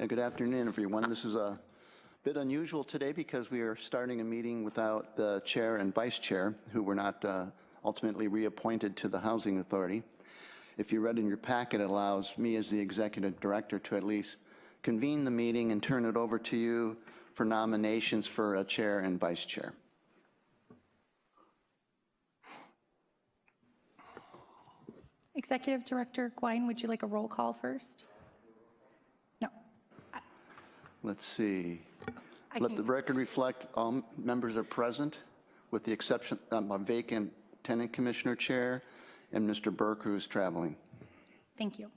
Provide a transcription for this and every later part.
Yeah, good afternoon, everyone. This is a bit unusual today because we are starting a meeting without the chair and vice chair, who were not uh, ultimately reappointed to the Housing Authority. If you read in your packet, it allows me as the executive director to at least convene the meeting and turn it over to you for nominations for a chair and vice chair. Executive Director Gouin, would you like a roll call first? No. Let's see. I Let the record reflect all members are present, with the exception of a vacant tenant commissioner chair and Mr. Burke, who is traveling. Thank you.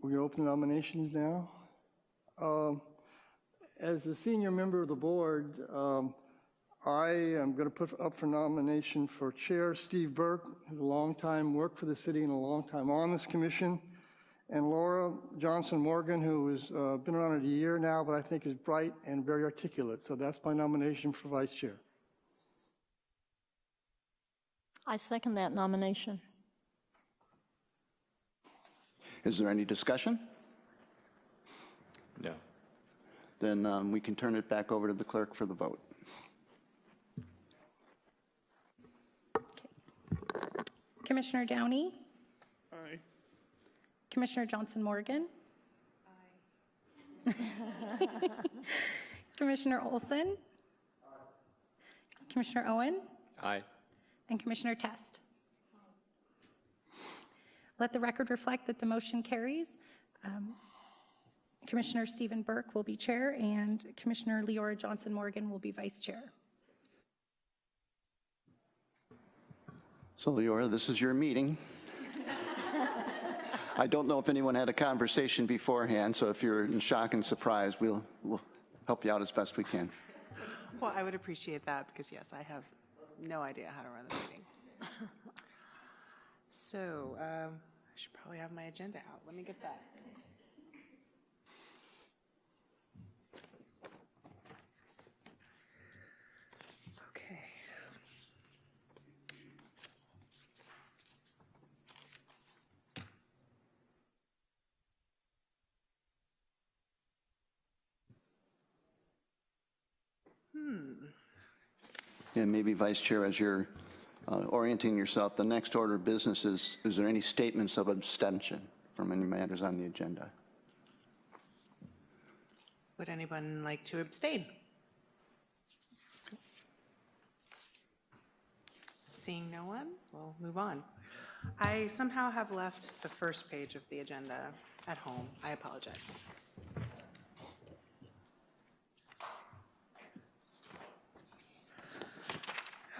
We're going to open nominations now. Um, As the senior member of the board, um, I am going to put up for nomination for Chair Steve Burke, who's a long time worked for the city and a long time on this commission, and Laura Johnson Morgan, who has uh, been around it a year now, but I think is bright and very articulate. So that's my nomination for vice chair. I second that nomination. Is there any discussion? No. Then um, we can turn it back over to the clerk for the vote. Commissioner Downey? Aye. Commissioner Johnson Morgan? Aye. Commissioner Olson? Aye. Commissioner Owen? Aye. And Commissioner Test? Let the record reflect that the motion carries. Um, Commissioner Stephen Burke will be chair, and Commissioner Leora Johnson Morgan will be vice chair. So Leora, this is your meeting. I don't know if anyone had a conversation beforehand, so if you're in shock and surprise, we'll, we'll help you out as best we can. Well, I would appreciate that because, yes, I have no idea how to run the meeting. So um, I should probably have my agenda out. Let me get that. And maybe Vice Chair, as you're uh, orienting yourself, the next order of business is, is there any statements of abstention from any matters on the agenda? Would anyone like to abstain? Seeing no one, we'll move on. I somehow have left the first page of the agenda at home. I apologize.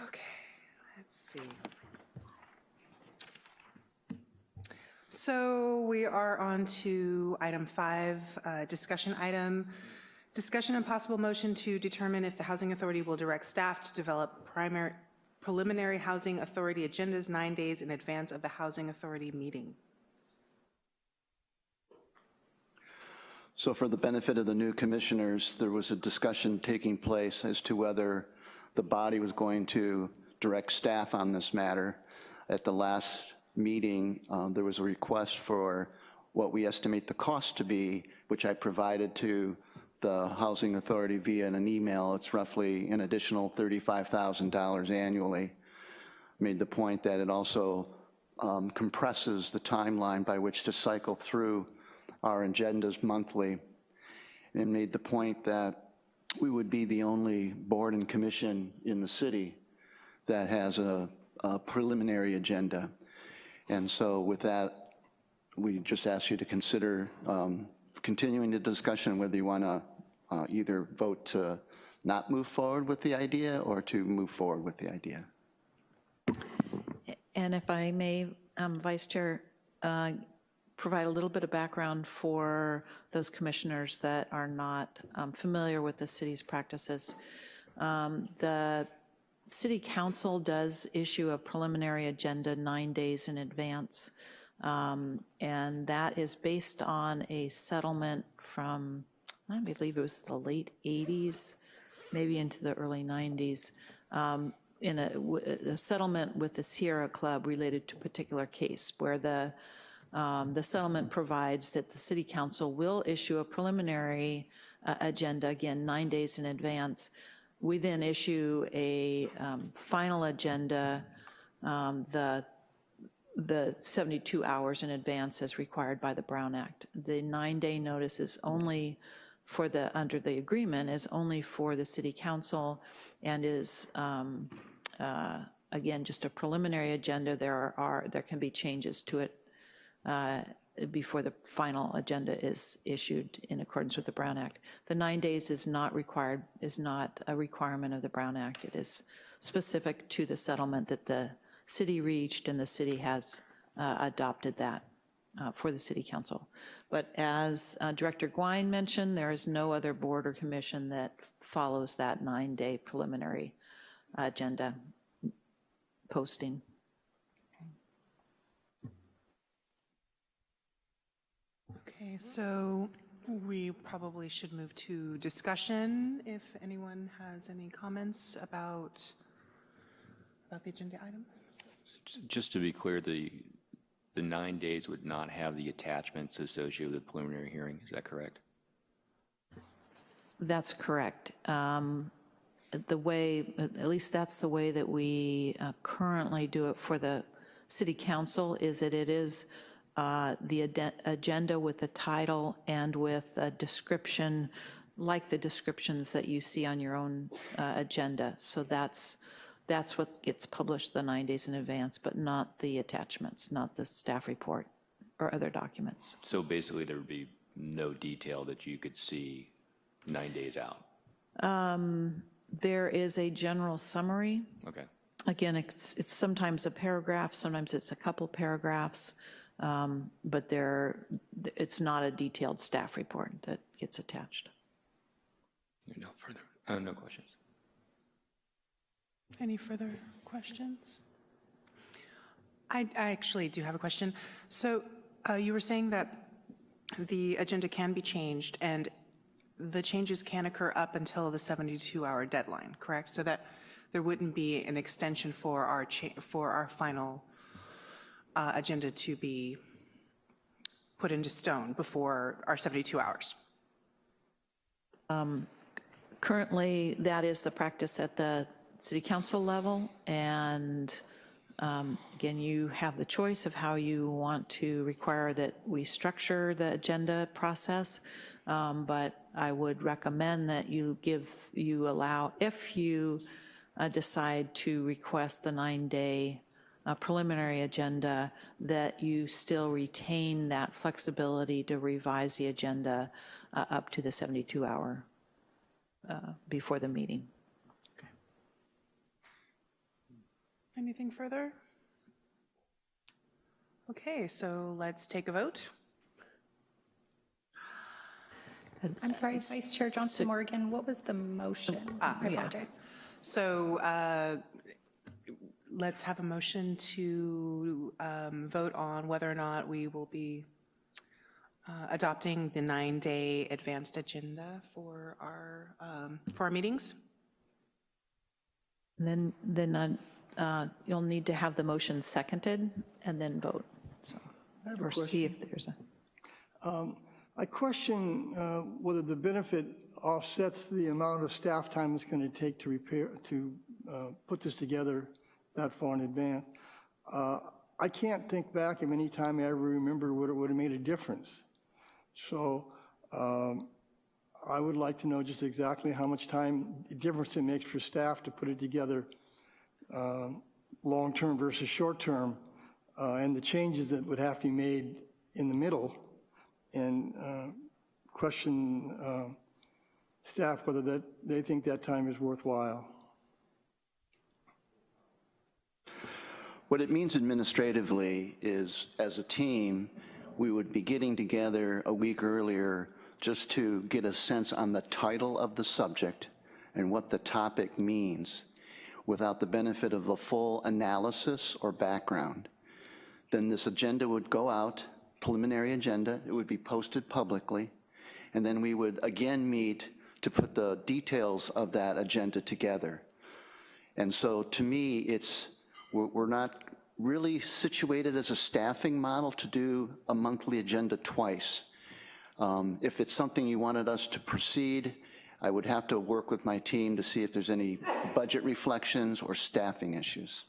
Okay, let's see. So we are on to item five, uh, discussion item. Discussion and possible motion to determine if the Housing Authority will direct staff to develop primary, preliminary Housing Authority agendas nine days in advance of the Housing Authority meeting. So for the benefit of the new commissioners, there was a discussion taking place as to whether the body was going to direct staff on this matter. At the last meeting, um, there was a request for what we estimate the cost to be, which I provided to the Housing Authority via an email. It's roughly an additional $35,000 annually. Made the point that it also um, compresses the timeline by which to cycle through our agendas monthly, and made the point that we would be the only board and commission in the city that has a a preliminary agenda. And so with that, we just ask you to consider um, continuing the discussion, whether you want to either vote to not move forward with the idea or to move forward with the idea. And if I may, um, Vice Chair, uh, provide a little bit of background for those commissioners that are not um, familiar with the city's practices. Um, The city council does issue a preliminary agenda nine days in advance, um, and that is based on a settlement from, I believe it was the late 80s, maybe into the early 90s, um, in a settlement with the Sierra Club related to a particular case, where the, um, the settlement provides that the city council will issue a preliminary uh, agenda, again, nine days in advance. We then issue a um, final agenda, um, the the 72 hours in advance as required by the Brown Act. The nine-day notice is only for the, under the agreement, is only for the city council and is, um, uh, again, just a preliminary agenda. There are- are, there can be changes to it uh, before the final agenda is issued in accordance with the Brown Act. The nine days is not required, is not a requirement of the Brown Act. It is specific to the settlement that the city reached, and the city has uh, adopted that uh, for the city council. But as uh, Director Gouin mentioned, there is no other board or commission that follows that nine-day preliminary agenda posting. Okay, so we probably should move to discussion if anyone has any comments about, about the agenda item. Just to be clear, the, the nine days would not have the attachments associated with the preliminary hearing, is that correct? That's correct. Um, The way, at least that's the way that we uh, currently do it for the city council, is that it is uh, the agenda with the title and with a description, like the descriptions that you see on your own uh, agenda. So that's, that's what gets published the nine days in advance, but not the attachments, not the staff report or other documents. So basically, there would be no detail that you could see nine days out? There is a general summary Okay. Again, it's, it's sometimes a paragraph, sometimes it's a couple paragraphs, um, but there, it's not a detailed staff report that gets attached. No further, uh, no questions. Any further questions? I, I actually do have a question. So uh, you were saying that the agenda can be changed, and the changes can occur up until the 72-hour deadline, correct? So that there wouldn't be an extension for our, cha- for our final uh, agenda to be put into stone before our 72 hours? Currently, that is the practice at the city council level, and um, again, you have the choice of how you want to require that we structure the agenda process, Um, but I would recommend that you give, you allow, if you uh, decide to request the nine-day uh, preliminary agenda, that you still retain that flexibility to revise the agenda uh, up to the 72-hour uh, before the meeting. Okay. Anything further? Okay, so let's take a vote. I'm sorry, Vice Chair Johnson Morgan, what was the motion? I apologize. So uh, let's have a motion to um, vote on whether or not we will be uh, adopting the nine-day advanced agenda for our, um, for our meetings. Then, then uh, uh, you'll need to have the motion seconded and then vote. So, have a Or see if there's a, I question uh, whether the benefit offsets the amount of staff time it's going to take to repair, to uh, put this together that far in advance. Uh, I can't think back of any time I ever remember what it would have made a difference. So um, I would like to know just exactly how much time, difference it makes for staff to put it together, um, long-term versus short-term, uh, and the changes that would have to be made in the middle and uh, question uh, staff whether that, they think that time is worthwhile. What it means administratively is, as a team, we would be getting together a week earlier just to get a sense on the title of the subject and what the topic means without the benefit of a full analysis or background. Then this agenda would go out, preliminary agenda, it would be posted publicly, and then we would again meet to put the details of that agenda together. And so to me, it's, we're, not really situated as a staffing model to do a monthly agenda twice. Um, If it's something you wanted us to proceed, I would have to work with my team to see if there's any budget reflections or staffing issues.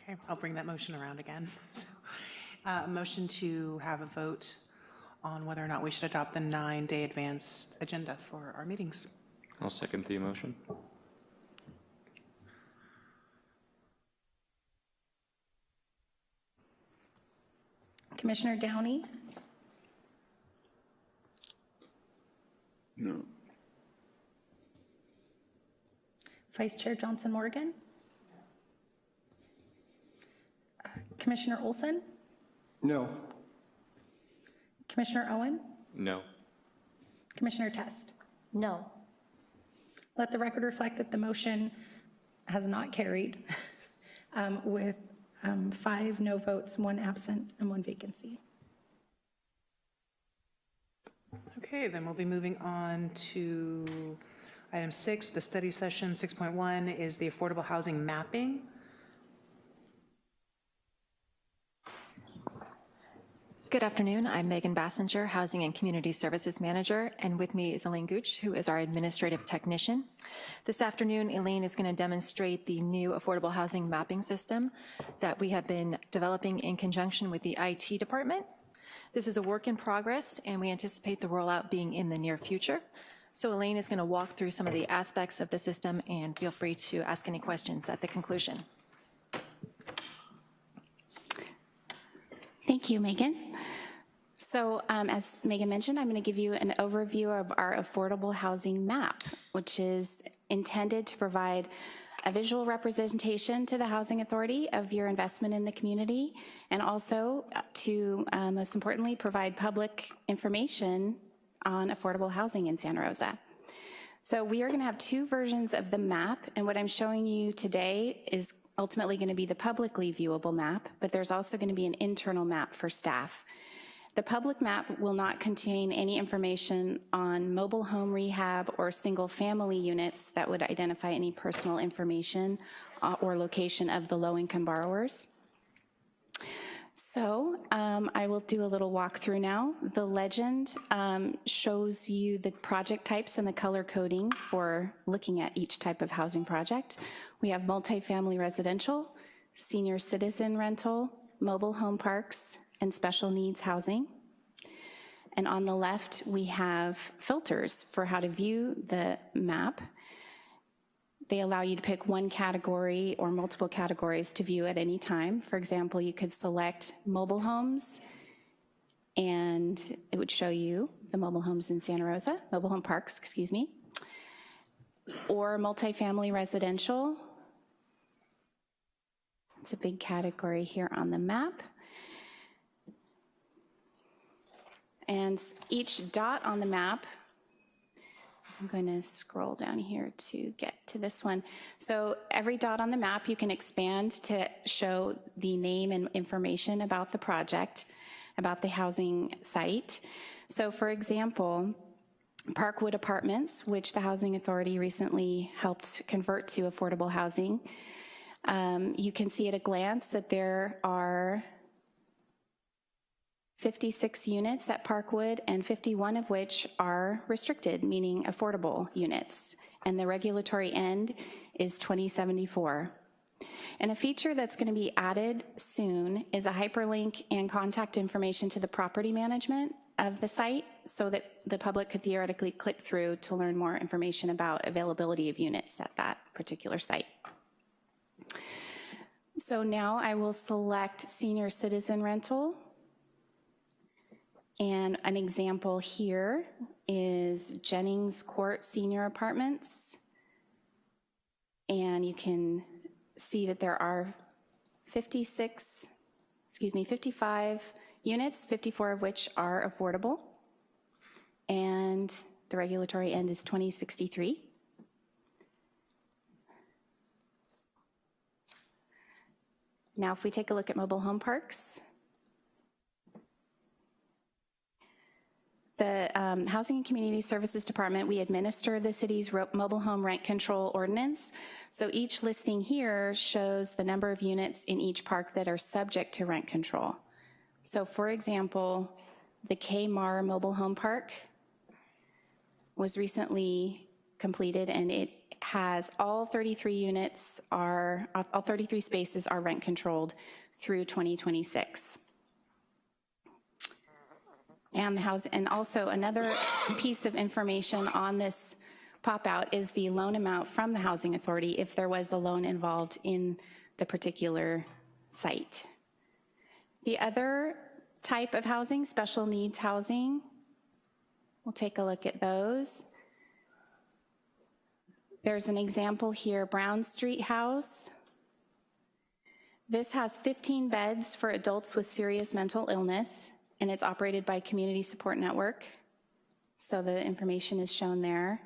Okay, I'll bring that motion around again. So, uh, A motion to have a vote on whether or not we should adopt the nine-day advance agenda for our meetings. I'll second the motion. Commissioner Downey? No. Vice Chair Johnson Morgan? Uh, Commissioner Olson? No. Commissioner Owen? No. Commissioner Test? No. Let the record reflect that the motion has not carried um, with um, five no votes, one absent, and one vacancy. Okay, then we'll be moving on to item six, the study session. 6.1 is the affordable housing mapping. Good afternoon. I'm Megan Basinger, Housing and Community Services Manager, and with me is Elaine Gooch, who is our Administrative Technician. This afternoon, Elaine is going to demonstrate the new affordable housing mapping system that we have been developing in conjunction with the IT department. This is a work in progress, and we anticipate the rollout being in the near future. So Elaine is going to walk through some of the aspects of the system, and feel free to ask any questions at the conclusion. Thank you, Megan. So um, as Megan mentioned, I'm going to give you an overview of our affordable housing map, which is intended to provide a visual representation to the Housing Authority of your investment in the community, and also to, uh, most importantly, provide public information on affordable housing in Santa Rosa. So we are going to have two versions of the map, and what I'm showing you today is ultimately going to be the publicly viewable map, but there's also going to be an internal map for staff. The public map will not contain any information on mobile home rehab or single-family units that would identify any personal information uh, or location of the low-income borrowers. So um, I will do a little walkthrough now. The legend um, shows you the project types and the color coding for looking at each type of housing project. We have multifamily residential, senior citizen rental, mobile home parks, and special needs housing. And on the left, we have filters for how to view the map. They allow you to pick one category or multiple categories to view at any time. For example, you could select mobile homes, and it would show you the mobile homes in Santa Rosa, mobile home parks, excuse me, or multifamily residential. It's a big category here on the map. And each dot on the map, I'm going to scroll down here to get to this one. So every dot on the map, you can expand to show the name and information about the project, about the housing site. So for example, Parkwood Apartments, which the Housing Authority recently helped convert to affordable housing, um, you can see at a glance that there are 56 units at Parkwood, and 51 of which are restricted, meaning affordable units. And the regulatory end is 2074. And a feature that's going to be added soon is a hyperlink and contact information to the property management of the site so that the public could theoretically click through to learn more information about availability of units at that particular site. So now I will select senior citizen rental and an example here is Jennings Court Senior Apartments. And you can see that there are 56, excuse me, 55 units, 54 of which are affordable. And the regulatory end is 2063. Now, if we take a look at mobile home parks, The um, Housing and Community Services Department, we administer the city's mobile home rent control ordinance. So each listing here shows the number of units in each park that are subject to rent control. So for example, the Kmar Mobile Home Park was recently completed and it has all 33 units are, all 33 spaces are rent controlled through 2026. And the house, and also another piece of information on this pop-out is the loan amount from the Housing Authority if there was a loan involved in the particular site. The other type of housing, special needs housing, we'll take a look at those. There's an example here, Brown Street House. This has 15 beds for adults with serious mental illness, and it's operated by Community Support Network. So the information is shown there.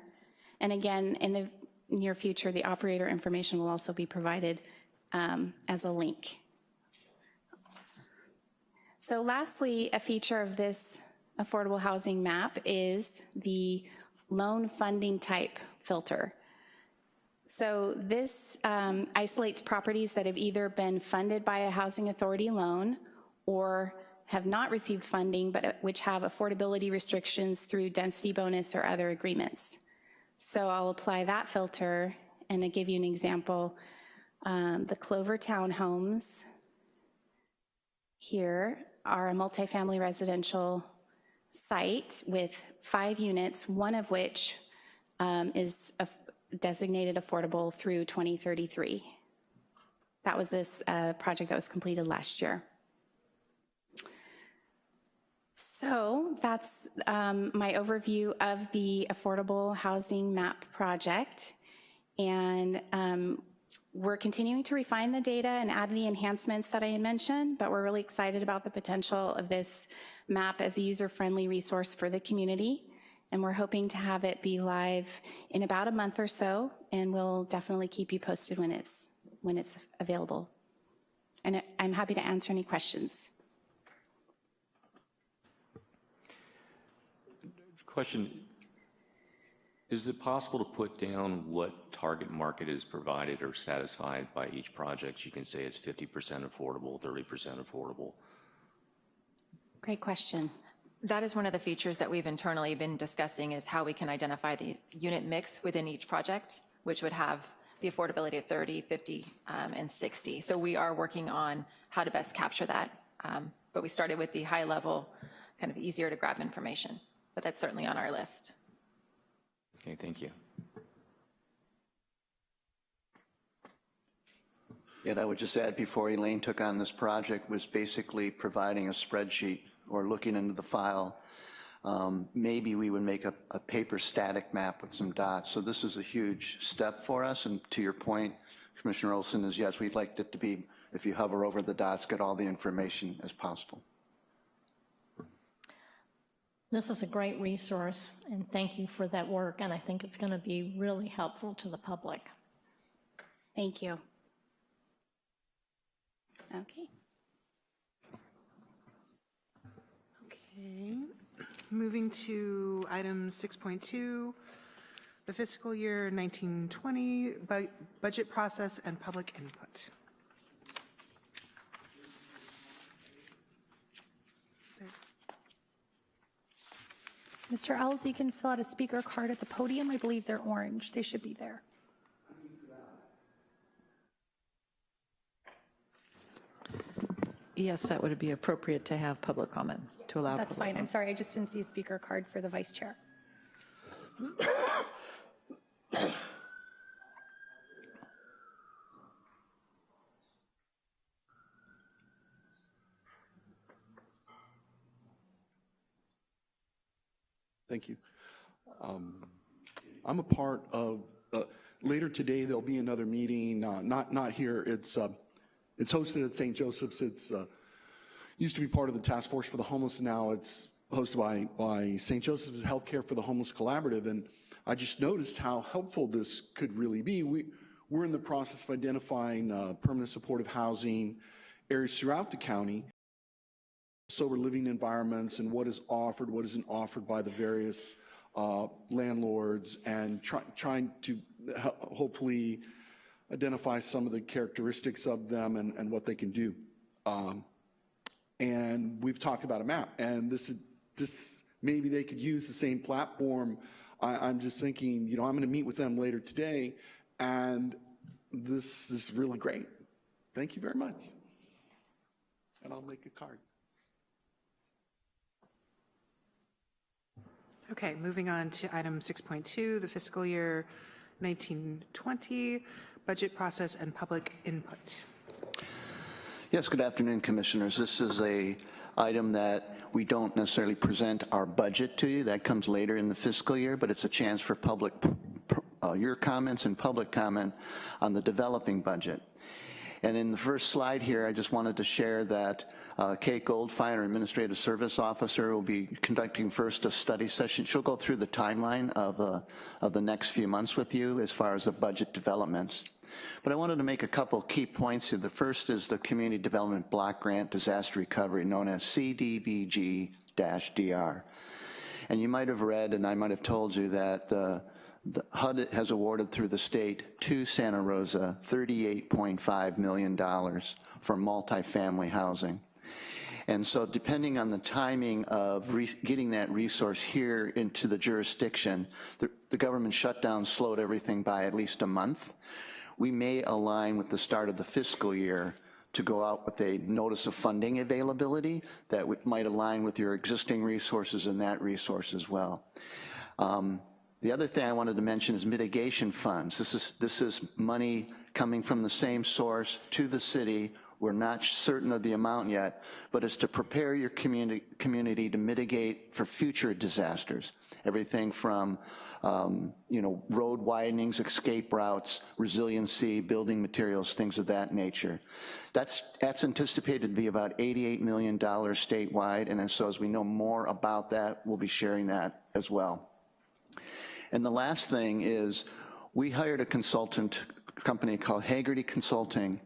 And again, in the near future, the operator information will also be provided um, as a link. So lastly, a feature of this affordable housing map is the loan funding type filter. So this um, isolates properties that have either been funded by a housing authority loan or have not received funding, but uh, which have affordability restrictions through density bonus or other agreements. So I'll apply that filter and I give you an example. Um, the Clover Townhomes here are a multifamily residential site with five units, one of which um, is designated affordable through 2033. That was this uh, project that was completed last year. So that's um, my overview of the Affordable Housing Map project. And um, we're continuing to refine the data and add the enhancements that I had mentioned, but we're really excited about the potential of this map as a user-friendly resource for the community. And we're hoping to have it be live in about a month or so, and we'll definitely keep you posted when it's, when it's available. And I'm happy to answer any questions. Question, is it possible to put down what target market is provided or satisfied by each project? You can say it's 50% affordable, 30% affordable. Great question. That is one of the features that we've internally been discussing is how we can identify the unit mix within each project, which would have the affordability of 30, 50, um, and 60. So we are working on how to best capture that. Um, But we started with the high level, kind of easier to grab information, but that's certainly on our list. Okay, thank you. And I would just add, before Elaine took on this project, was basically providing a spreadsheet or looking into the file. Um, Maybe we would make a, a paper static map with some dots. So this is a huge step for us, and to your point, Commissioner Olson, is yes, we'd like it to be, if you hover over the dots, get all the information as possible. This is a great resource, and thank you for that work, and I think it's going to be really helpful to the public. Thank you. Okay. Okay, moving to item 6.2, the fiscal year 1920 bu- budget process and public input. Is there- Mr. Ells, you can fill out a speaker card at the podium. I believe they're orange. They should be there. Yes, that would be appropriate to have public comment, to allow. That's fine. I'm sorry, I just didn't see a speaker card for the vice chair. Thank you. Um, I'm a part of, uh, later today, there'll be another meeting, uh, not, not here, it's, uh, it's hosted at St. Joseph's, it's, uh, used to be part of the Task Force for the Homeless, now it's hosted by, by St. Joseph's Healthcare for the Homeless Collaborative, and I just noticed how helpful this could really be. We, we're in the process of identifying uh, permanent supportive housing areas throughout the county, sober living environments and what is offered, what isn't offered by the various uh, landlords, and try, trying to hopefully identify some of the characteristics of them and, and what they can do. Um, and we've talked about a map, and this is this maybe they could use the same platform. I, I'm just thinking, you know, I'm going to meet with them later today, and this is really great. Thank you very much. And I'll make a card. Okay, moving on to item 6.2, the fiscal year 1920 budget process and public input. Yes, good afternoon, Commissioners. This is a item that we don't necessarily present our budget to you. That comes later in the fiscal year, but it's a chance for public, uh, your comments and public comment on the developing budget. And in the first slide here, I just wanted to share that uh, Kate Goldfein, our Administrative Service Officer, will be conducting first a study session. She'll go through the timeline of, uh, of the next few months with you as far as the budget developments. But I wanted to make a couple key points here. The first is the Community Development Block Grant Disaster Recovery, known as CDBG-DR. And you might have read, and I might have told you that uh, the HUD has awarded through the state to Santa Rosa $38.5 million for multifamily housing. And so depending on the timing of getting that resource here into the jurisdiction, the, the government shutdown slowed everything by at least a month. We may align with the start of the fiscal year to go out with a notice of funding availability that might align with your existing resources and that resource as well. Um, the other thing I wanted to mention is mitigation funds. This is, this is money coming from the same source to the city. We're not certain of the amount yet, but it's to prepare your community, community to mitigate for future disasters. Everything from, um, you know, road widenings, escape routes, resiliency, building materials, things of that nature. That's, that's anticipated to be about $88 million statewide, and so as we know more about that, we'll be sharing that as well. And the last thing is we hired a consultant company called Haggerty Consulting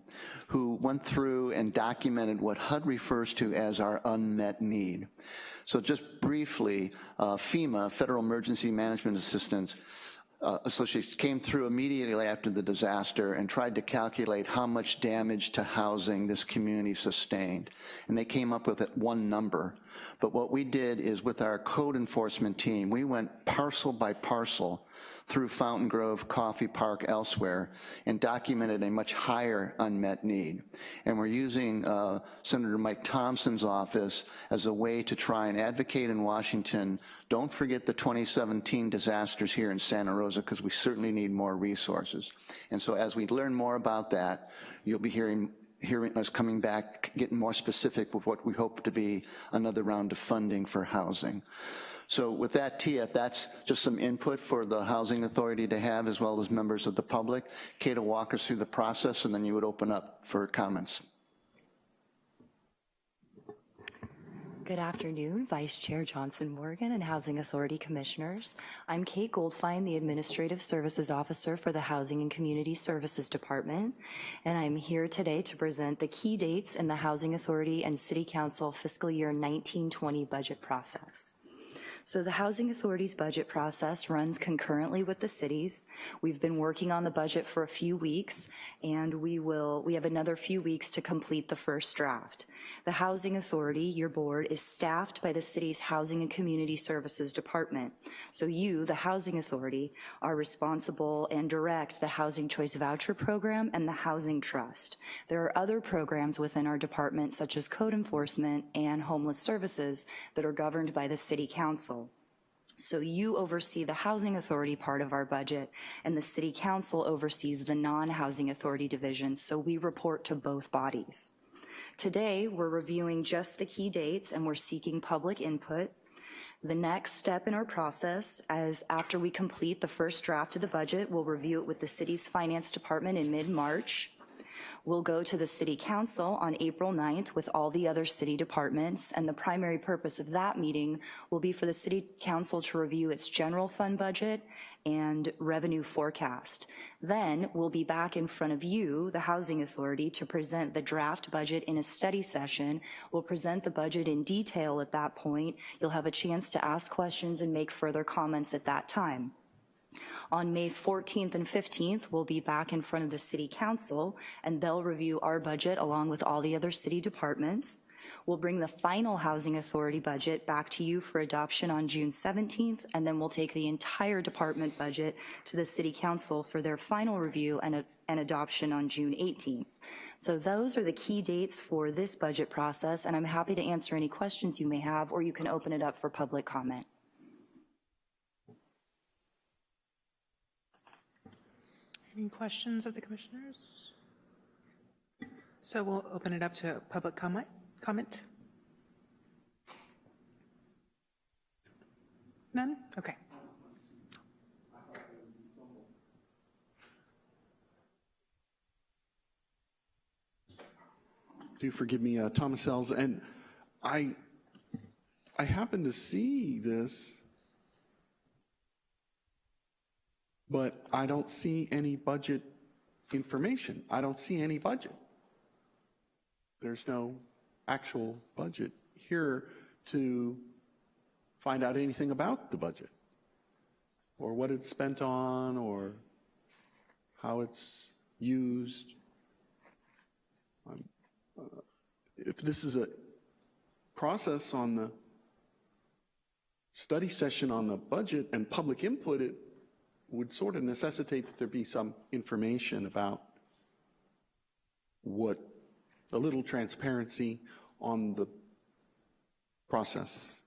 who went through and documented what HUD refers to as our unmet need. So just briefly, uh, FEMA, Federal Emergency Management Assistance, uh, Association came through immediately after the disaster and tried to calculate how much damage to housing this community sustained. And they came up with one number. But what we did is with our code enforcement team, we went parcel by parcel through Fountain Grove, Coffey Park, elsewhere, and documented a much higher unmet need. And we're using uh, Senator Mike Thompson's office as a way to try and advocate in Washington, don't forget the 2017 disasters here in Santa Rosa, because we certainly need more resources. And so as we learn more about that, you'll be hearing hearing us coming back, getting more specific with what we hope to be another round of funding for housing. So with that, Tia, that's just some input for the Housing Authority to have as well as members of the public. Kate will walk us through the process and then you would open up for comments. Good afternoon, Vice Chair Johnson Morgan and Housing Authority Commissioners. I'm Kate Goldfein, the Administrative Services Officer for the Housing and Community Services Department, and I'm here today to present the key dates in the Housing Authority and City Council fiscal year 1920 budget process. So the Housing Authority's budget process runs concurrently with the cities. We've been working on the budget for a few weeks, and we will, we have another few weeks to complete the first draft. The Housing Authority, your board, is staffed by the city's Housing and Community Services Department. So you, the Housing Authority, are responsible and direct the Housing Choice Voucher Program and the Housing Trust. There are other programs within our department, such as code enforcement and homeless services, that are governed by the City Council. So you oversee the Housing Authority part of our budget, and the City Council oversees the non-Housing Authority division, so we report to both bodies. Today, we're reviewing just the key dates and we're seeking public input. The next step in our process, as after we complete the first draft of the budget, we'll review it with the city's finance department in mid-March. We'll go to the city council on April 9th with all the other city departments, and the primary purpose of that meeting will be for the city council to review its general fund budget and revenue forecast. Then we'll be back in front of you, the Housing Authority, to present the draft budget in a study session. We'll present the budget in detail at that point. You'll have a chance to ask questions and make further comments at that time. On May 14th and 15th, we'll be back in front of the city council and they'll review our budget along with all the other city departments. We'll bring the final Housing Authority budget back to you for adoption on June 17th, and then we'll take the entire department budget to the city council for their final review and, and adoption on June 18th. So those are the key dates for this budget process, and I'm happy to answer any questions you may have, or you can open it up for public comment. Any questions of the commissioners? So we'll open it up to public comment. Comment? None? Okay. Do forgive me, uh, Thomas Sells, and I, I happened to see this, but I don't see any budget information. I don't see any budget. There's no actual budget here to find out anything about the budget, or what it's spent on, or how it's used. Uh, If this is a process on the study session on the budget and public input, it would sort of necessitate that there be some information about what, a little transparency on the process.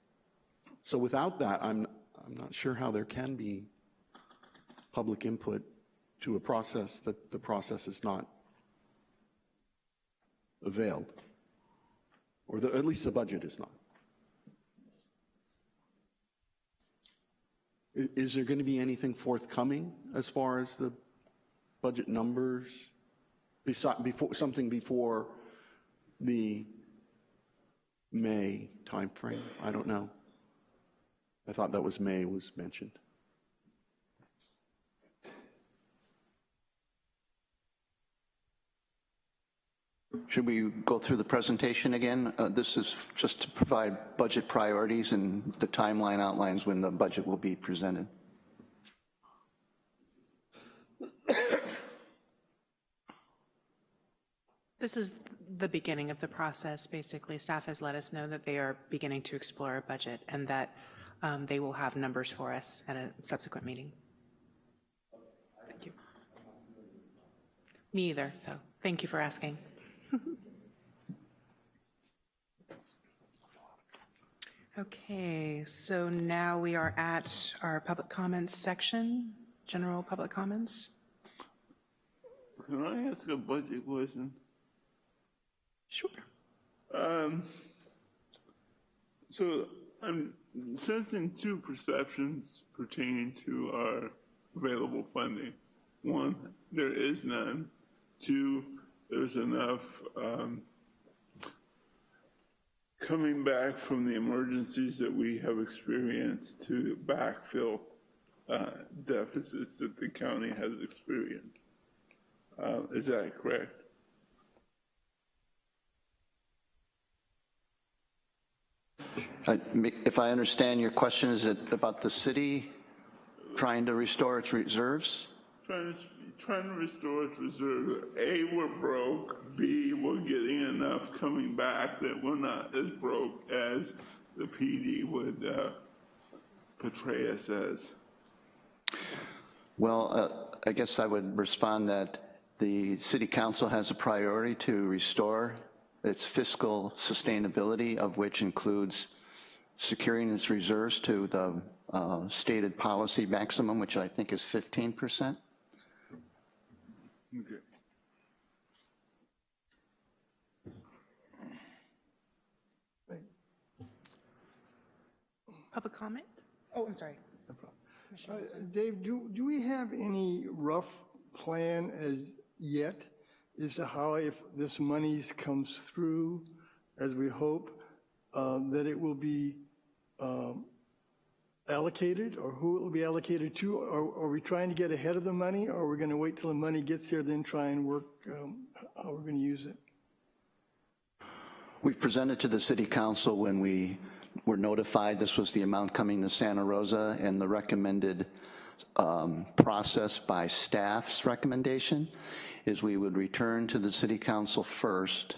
So without that, I'm, I'm not sure how there can be public input to a process that the process is not availed, or the, at least the budget is not. Is there going to be anything forthcoming as far as the budget numbers? Before, something before the May timeframe? I don't know. I thought that was May was mentioned. Should we go through the presentation again? Uh, This is just to provide budget priorities, and the timeline outlines when the budget will be presented. This is the beginning of the process. Basically, staff has let us know that they are beginning to explore a budget and that um, they will have numbers for us at a subsequent meeting. Thank you. Me either, so thank you for asking. Okay, so now we are at our public comments section, general public comments. Can I ask a budget question? Sure. Um, so I'm sensing two perceptions pertaining to our available funding. One, there is none. Two, there's enough um, coming back from the emergencies that we have experienced to backfill uh, deficits that the county has experienced. Uh, is that correct? If I understand your question, is it about the city trying to restore its reserves? Trying to, restore its reserve. A, we're broke. B, we're getting enough coming back that we're not as broke as the PD would uh, portray us as. Well, uh, I guess I would respond that the city council has a priority to restore its fiscal sustainability, of which includes securing its reserves to the uh, stated policy maximum, which I think is 15%. Okay. Public comment? Oh, I'm sorry. No Uh, Dave, do, do we have any rough plan as yet as to how if this money comes through, as we hope, uh, that it will be um, allocated, or who it will be allocated to? Or are we trying to get ahead of the money, or are we going to wait till the money gets here, then try and work um, how we're going to use it? We've presented to the city council when we were notified this was the amount coming to Santa Rosa and the recommended um, process by staff's recommendation is we would return to the city council first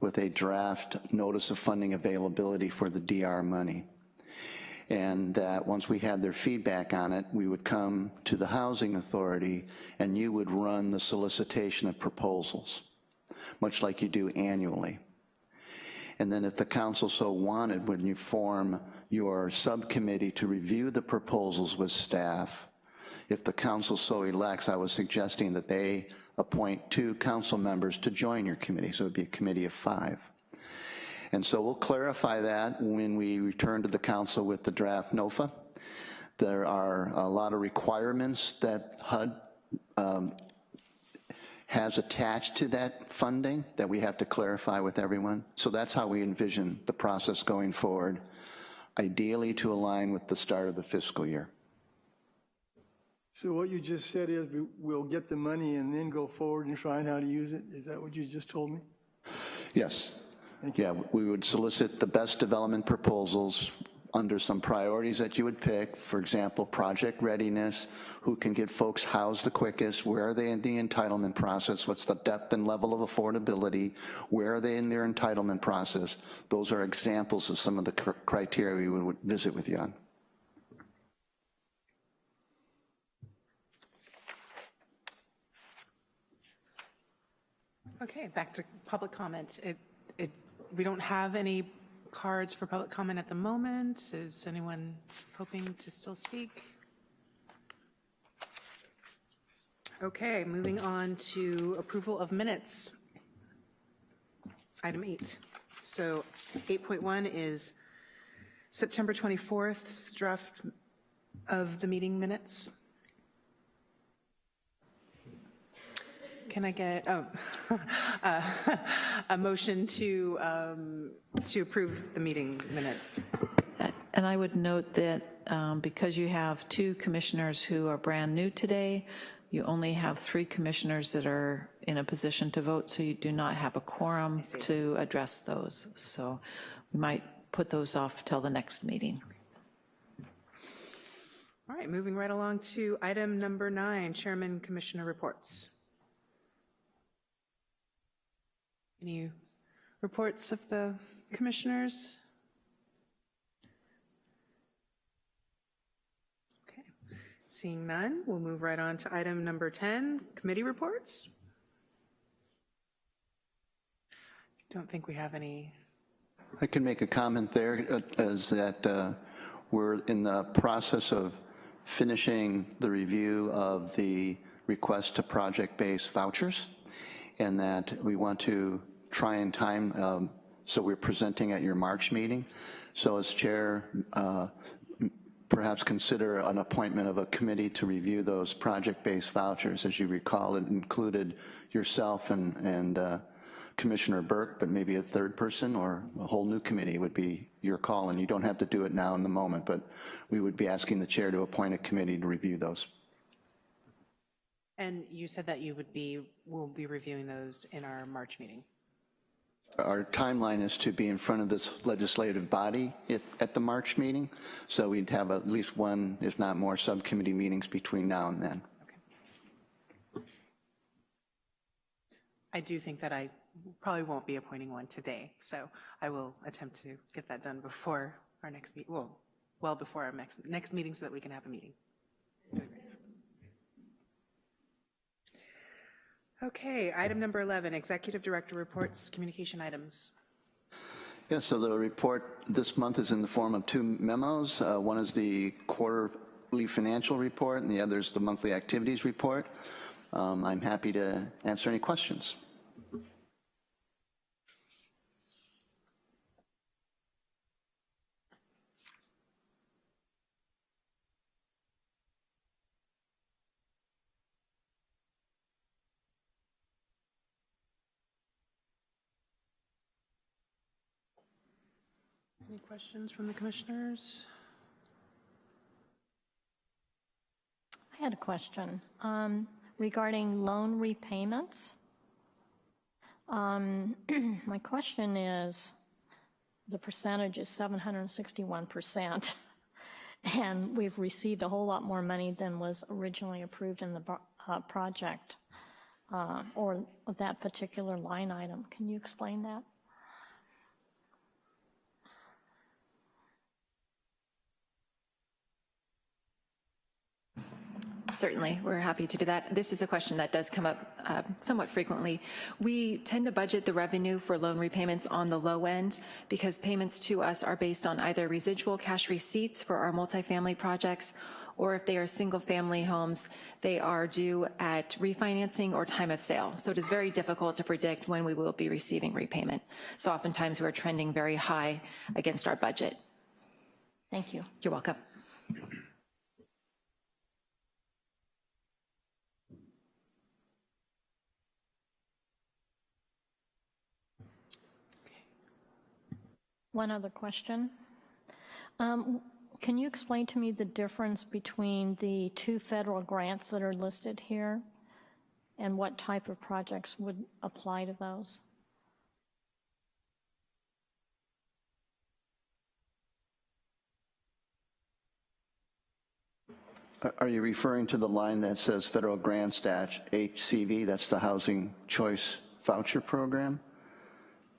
with a draft notice of funding availability for the DR money. And that once we had their feedback on it, we would come to the housing authority and you would run the solicitation of proposals, much like you do annually. And then if the council so wanted, when you form your subcommittee to review the proposals with staff, if the council so elects, I was suggesting that they appoint two council members to join your committee, so it'd be a committee of five. And so we'll clarify that when we return to the council with the draft NOFA. There are a lot of requirements that HUD um, has attached to that funding that we have to clarify with everyone. So that's how we envision the process going forward, ideally to align with the start of the fiscal year. So what you just said is we- we'll get the money and then go forward and find how to use it? Is that what you just told me? Yes. Yeah, we would solicit the best development proposals under some priorities that you would pick. For example, project readiness, who can get folks housed the quickest, where are they in the entitlement process, what's the depth and level of affordability, where are they in their entitlement process. Those are examples of some of the cr- criteria we would visit with you on. Okay, back to public comment. It, it, we don't have any cards for public comment at the moment. Is anyone hoping to still speak? Okay, moving on to approval of minutes. Item eight. So 8.1 is September 24th draft of the meeting minutes. Can I get, oh, uh, a motion to, um, to approve the meeting minutes? And I would note that um, because you have two commissioners who are brand new today, you only have three commissioners that are in a position to vote, so you do not have a quorum to address those. So we might put those off till the next meeting. All right, moving right along to item number nine, Chairman Commissioner reports. Any reports of the commissioners? Okay, seeing none, we'll move right on to item number 10, committee reports. Don't think we have any. I can make a comment there, uh, is that uh, we're in the process of finishing the review of the request to project-based vouchers, and that we want to try and time, um, so we're presenting at your March meeting. So as chair, uh, perhaps consider an appointment of a committee to review those project-based vouchers. As you recall, it included yourself and, and uh, Commissioner Burke, but maybe a third person or a whole new committee would be your call, and you don't have to do it now in the moment, but we would be asking the chair to appoint a committee to review those. And you said that you would be, we'll be reviewing those in our March meeting. Our timeline is to be in front of this legislative body at, at the March meeting, so we'd have at least one, if not more, subcommittee meetings between now and then. Okay. I do think that I probably won't be appointing one today, so I will attempt to get that done before our next meet, well, well before our next, next meeting so that we can have a meeting. Okay, item number 11, Executive Director Reports, Communication Items. Yeah, so the report this month is in the form of two memos. Uh, One is the quarterly financial report, and the other is the monthly activities report. Um, I'm happy to answer any questions. Questions from the commissioners? I had a question um, regarding loan repayments. Um, My question is, the percentage is 761%, and we've received a whole lot more money than was originally approved in the uh, project, uh, or that particular line item. Can you explain that? Certainly, we're happy to do that. This is a question that does come up uh, somewhat frequently. We tend to budget the revenue for loan repayments on the low end because payments to us are based on either residual cash receipts for our multifamily projects or if they are single-family homes, they are due at refinancing or time of sale. So it is very difficult to predict when we will be receiving repayment. So oftentimes we're trending very high against our budget. Thank you. You're welcome. One other question. Um, Can you explain to me the difference between the two federal grants that are listed here and what type of projects would apply to those? Are- Are you referring to the line that says federal grants dash HCV? That's the Housing Choice Voucher Program,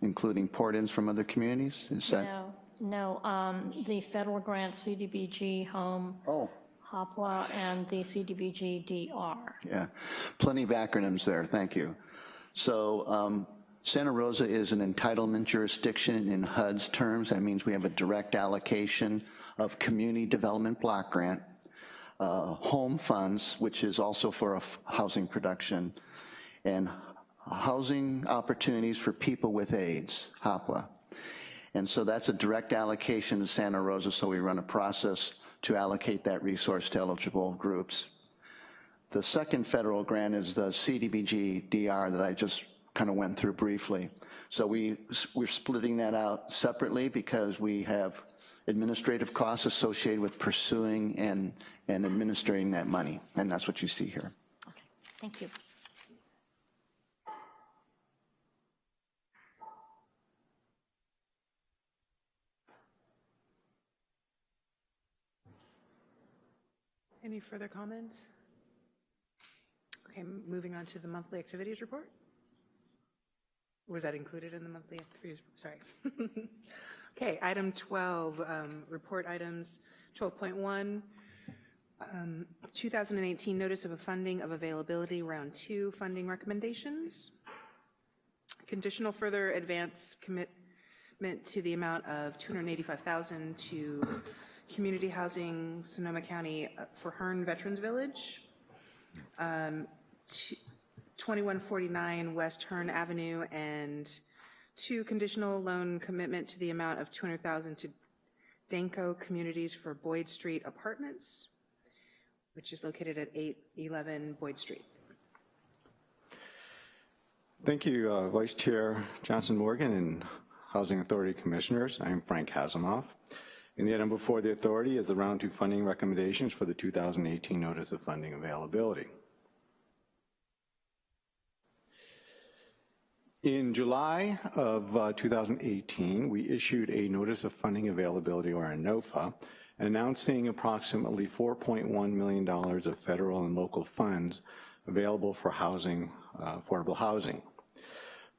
including port-ins from other communities? Is that? No, no, um, the federal grant CDBG Home, Oh. HOPWA, and the CDBG DR. Yeah, plenty of acronyms there, thank you. So um, Santa Rosa is an entitlement jurisdiction in HUD's terms. That means we have a direct allocation of community development block grant, uh, home funds, which is also for housing production, and housing opportunities for people with AIDS, HOPWA. And so that's a direct allocation to Santa Rosa, so we run a process to allocate that resource to eligible groups. The second federal grant is the CDBG DR that I just kind of went through briefly. So we, we're splitting that out separately because we have administrative costs associated with pursuing and, and administering that money, and that's what you see here. Okay, thank you. Any further comments? Okay, moving on to the monthly activities report. Was that included in the monthly activities? Sorry. Okay, item 12, um, report items, 12.1, um, 2018 notice of a funding of availability, round two funding recommendations. Conditional further advance commitment to the amount of 285,000 to community housing Sonoma County uh, for Hearn Veterans Village. Um, 2149 West Hearn Avenue and two conditional loan commitment to the amount of 200,000 to Danco Communities for Boyd Street Apartments, which is located at 811 Boyd Street. Thank you, uh, Vice Chair Johnson Morgan and Housing Authority Commissioners. I am Frank Hasimoff. And the item before the authority is the round two funding recommendations for the 2018 Notice of Funding Availability. In July of uh, 2018, we issued a Notice of Funding Availability, or a NOFA, announcing approximately $4.1 million of federal and local funds available for housing, uh, affordable housing.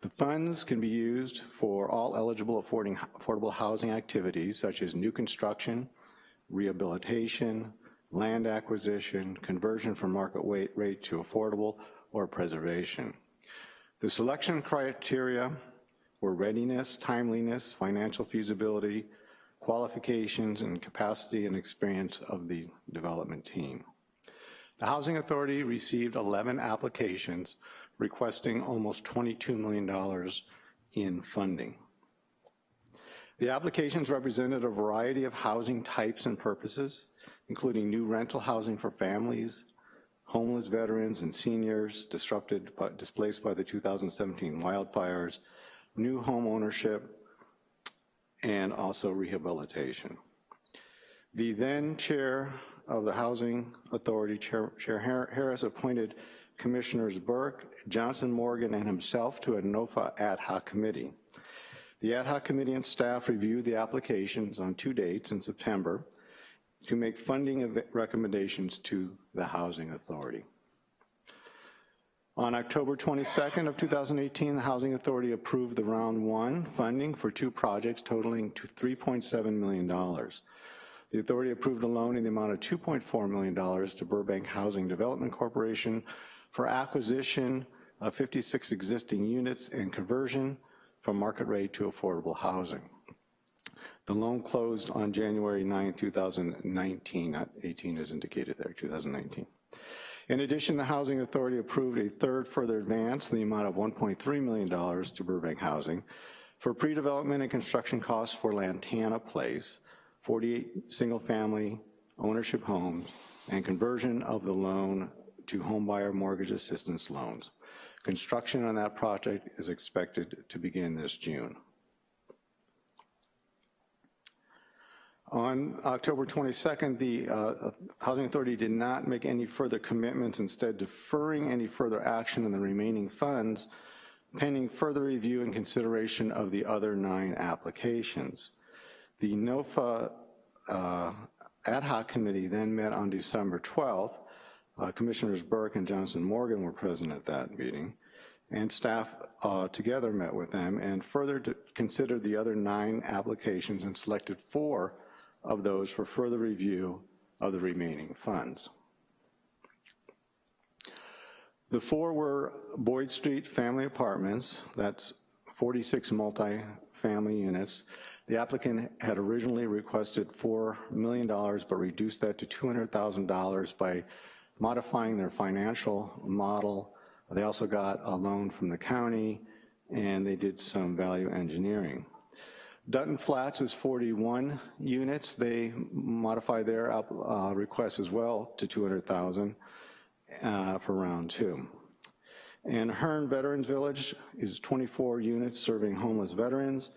The funds can be used for all eligible affordable housing activities such as new construction, rehabilitation, land acquisition, conversion from market rate to affordable, or preservation. The selection criteria were readiness, timeliness, financial feasibility, qualifications, and capacity and experience of the development team. The Housing Authority received 11 applications requesting almost $22 million in funding. The applications represented a variety of housing types and purposes, including new rental housing for families, homeless veterans and seniors disrupted, by, displaced by the 2017 wildfires, new home ownership, and also rehabilitation. The then chair of the Housing Authority, Chair, chair Harris, appointed Commissioners Burke, Johnson Morgan, and himself to a NOFA ad hoc committee. The ad hoc committee and staff reviewed the applications on two dates in September to make funding recommendations to the Housing Authority. On October 22nd of 2018, the Housing Authority approved the round one funding for two projects totaling to $3.7 million. The authority approved a loan in the amount of $2.4 million to Burbank Housing Development Corporation for acquisition of 56 existing units and conversion from market rate to affordable housing. The loan closed on January 9, 2019, not 18 as indicated there, 2019. In addition, the Housing Authority approved a third further advance in the amount of $1.3 million to Burbank Housing for pre-development and construction costs for Lantana Place, 48 single-family ownership homes, and conversion of the loan to homebuyer mortgage assistance loans. Construction on that project is expected to begin this June. On October 22nd, the uh, Housing Authority did not make any further commitments, instead deferring any further action on the remaining funds pending further review and consideration of the other nine applications. The NOFA uh, ad hoc committee then met on December 12th. Uh, Commissioners Burke and Johnson Morgan were present at that meeting, and staff uh, together met with them and further considered the other nine applications and selected four of those for further review of the remaining funds. The four were Boyd Street Family Apartments, that's 46 multi-family units. The applicant had originally requested $4 million, but reduced that to $200,000 by modifying their financial model. They also got a loan from the county, and they did some value engineering. Dutton Flats is 41 units. They modify their uh, request as well to 200,000 uh, for round two. And Hearn Veterans Village is 24 units serving homeless veterans.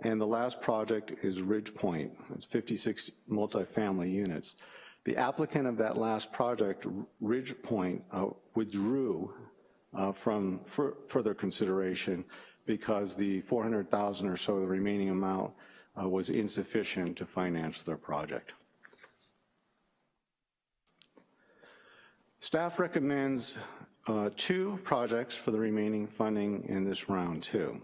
And the last project is Ridge Point. It's 56 multifamily units. The applicant of that last project, Ridge Point, uh, withdrew uh, from further consideration because the 400,000 or so, the remaining amount, uh, was insufficient to finance their project. Staff recommends uh, two projects for the remaining funding in this round two.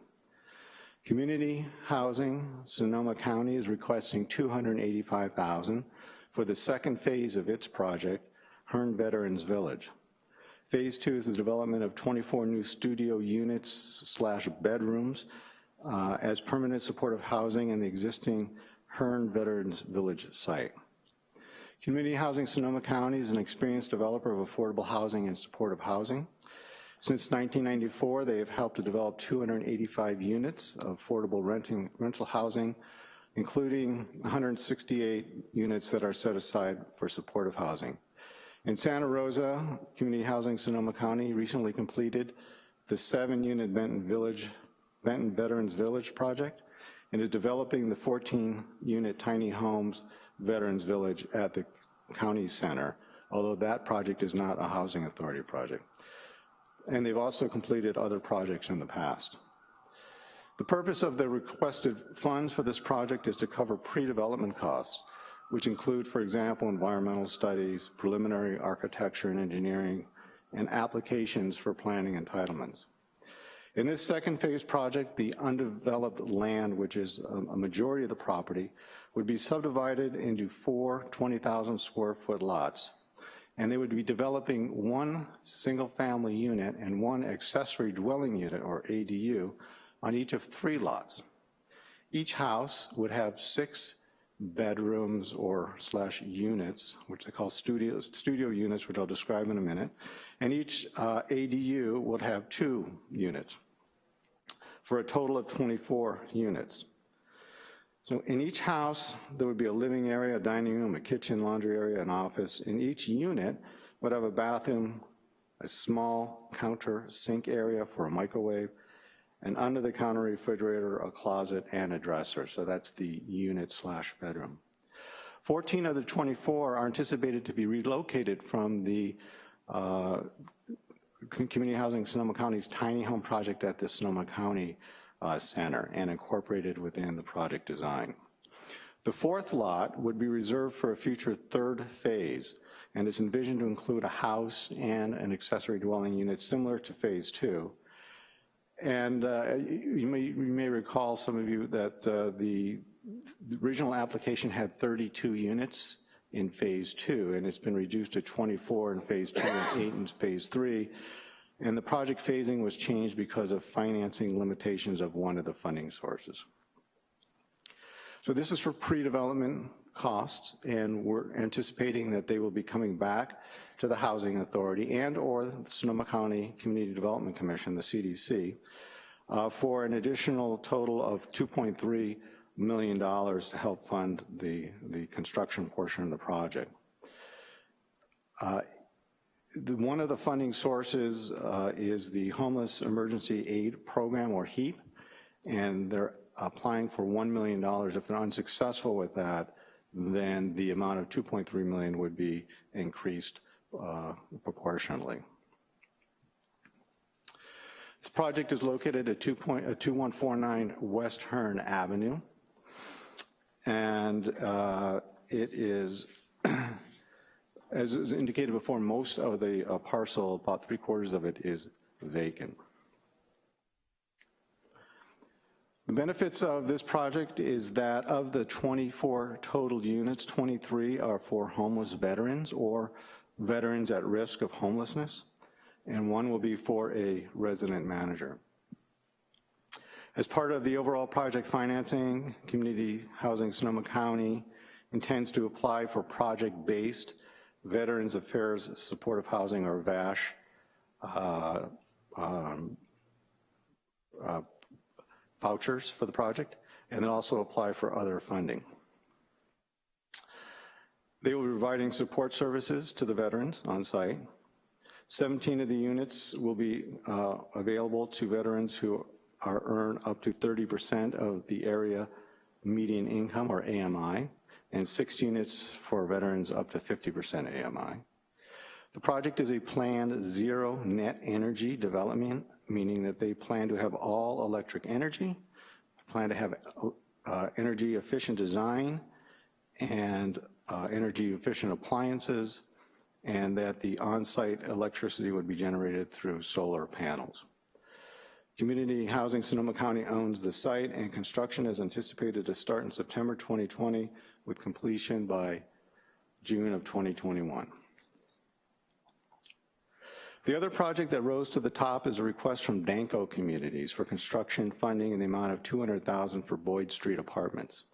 Community Housing, Sonoma County is requesting 285,000 for the second phase of its project, Hearn Veterans Village. Phase two is the development of 24 new studio units slash bedrooms uh, as permanent supportive housing in the existing Hearn Veterans Village site. Community Housing Sonoma County is an experienced developer of affordable housing and supportive housing. Since 1994, they have helped to develop 285 units of affordable renting, rental housing, including 168 units that are set aside for supportive housing. In Santa Rosa, Community Housing Sonoma County recently completed the seven unit Benton Village, Benton Veterans Village project and is developing the 14 unit tiny homes Veterans Village at the county center, although that project is not a housing authority project. And they've also completed other projects in the past. The purpose of the requested funds for this project is to cover pre-development costs which include, for example, environmental studies, preliminary architecture and engineering, and applications for planning entitlements. In this second phase project, the undeveloped land, which is a majority of the property, would be subdivided into four 20,000 square foot lots. And they would be developing one single family unit and one accessory dwelling unit, or ADU, on each of three lots. Each house would have six bedrooms or slash units, which they call studios, studio units, which I'll describe in a minute. And each uh, ADU would have two units for a total of 24 units. So in each house, there would be a living area, a dining room, a kitchen, laundry area, an office. In each unit would have a bathroom, a small counter sink area for a microwave, an under-the-counter refrigerator, a closet, and a dresser. So that's the unit slash bedroom. 14 of the 24 are anticipated to be relocated from the uh, Community Housing Sonoma County's tiny home project at the Sonoma County uh, Center and incorporated within the project design. The fourth lot would be reserved for a future third phase and is envisioned to include a house and an accessory dwelling unit similar to phase two. And uh, you, may, you may recall, some of you, that uh, the, the original application had 32 units in phase two, and it's been reduced to 24 in phase two and eight in phase three. And the project phasing was changed because of financing limitations of one of the funding sources. So this is for pre-development costs, and we're anticipating that they will be coming back to the Housing Authority and or the Sonoma County Community Development Commission, the CDC, uh, for an additional total of 2.3 million dollars to help fund the, the construction portion of the project. Uh, the, one of the funding sources uh, is the Homeless Emergency Aid Program, or HEAP, and they're applying for $1 million. If they're unsuccessful with that, then the amount of 2.3 million would be increased uh, proportionally. This project is located at 2 point, uh, 2149 West Hearn Avenue, and uh, it is, as was indicated before, most of the uh, parcel, about three quarters of it is vacant. The benefits of this project is that of the 24 total units, 23 are for homeless veterans or veterans at risk of homelessness, and one will be for a resident manager. As part of the overall project financing, Community Housing Sonoma County intends to apply for project-based Veterans Affairs Supportive Housing, or VASH, uh, um, uh, vouchers for the project, and then also apply for other funding. They will be providing support services to the veterans on site. 17 of the units will be uh, available to veterans who are earn up to 30% of the area median income, or AMI, and six units for veterans up to 50% AMI. The project is a planned zero net energy development meaning that they plan to have all electric energy, plan to have uh, energy efficient design and uh, energy efficient appliances, and that the on-site electricity would be generated through solar panels. Community Housing Sonoma County owns the site and construction is anticipated to start in September 2020 with completion by June of 2021. The other project that rose to the top is a request from Danco Communities for construction funding in the amount of 200,000 for Boyd Street Apartments.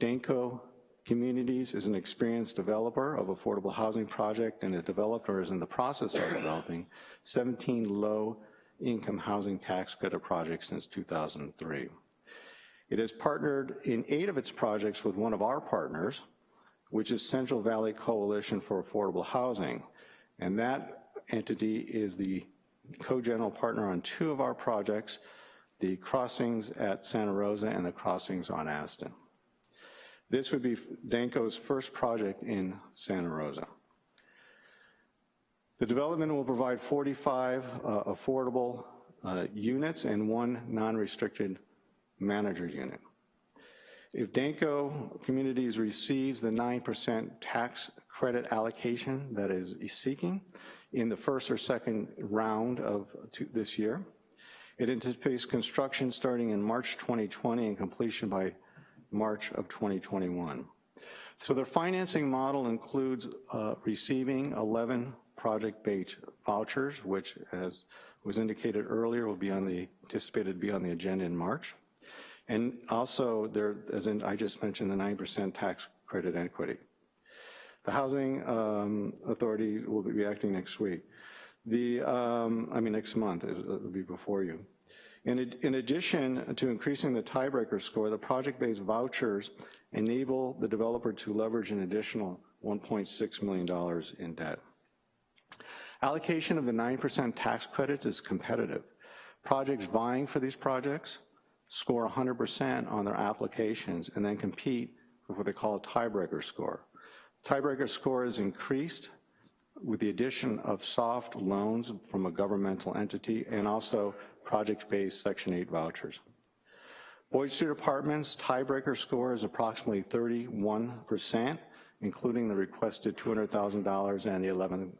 Danco Communities is an experienced developer of affordable housing project and has developed or is in the process of developing 17 low-income housing tax credit projects since 2003. It has partnered in eight of its projects with one of our partners, which is Central Valley Coalition for Affordable Housing, and that entity is the co-general partner on two of our projects, the crossings at Santa Rosa and the crossings on Aston. This would be Danco's first project in Santa Rosa. The development will provide 45 uh, affordable uh, units and one non-restricted manager unit. If Danco Communities receives the 9% tax credit allocation that is seeking, in the first or second round of this year. It anticipates construction starting in March 2020 and completion by March of 2021. So their financing model includes uh, receiving 11 project-based vouchers, which as was indicated earlier will be on the, anticipated to be on the agenda in March. And also there, as in, I just mentioned, the 9% tax credit equity. The Housing um, Authority will be acting next week. The, um, I mean, next month, it'll be before you. In, in addition to increasing the tiebreaker score, the project-based vouchers enable the developer to leverage an additional $1.6 million in debt. Allocation of the 9% tax credits is competitive. Projects vying for these projects score 100% on their applications and then compete with what they call a tiebreaker score. Tiebreaker score is increased with the addition of soft loans from a governmental entity and also project-based Section 8 vouchers. Boyd Street Apartments tiebreaker score is approximately 31%, including the requested $200,000 and the 11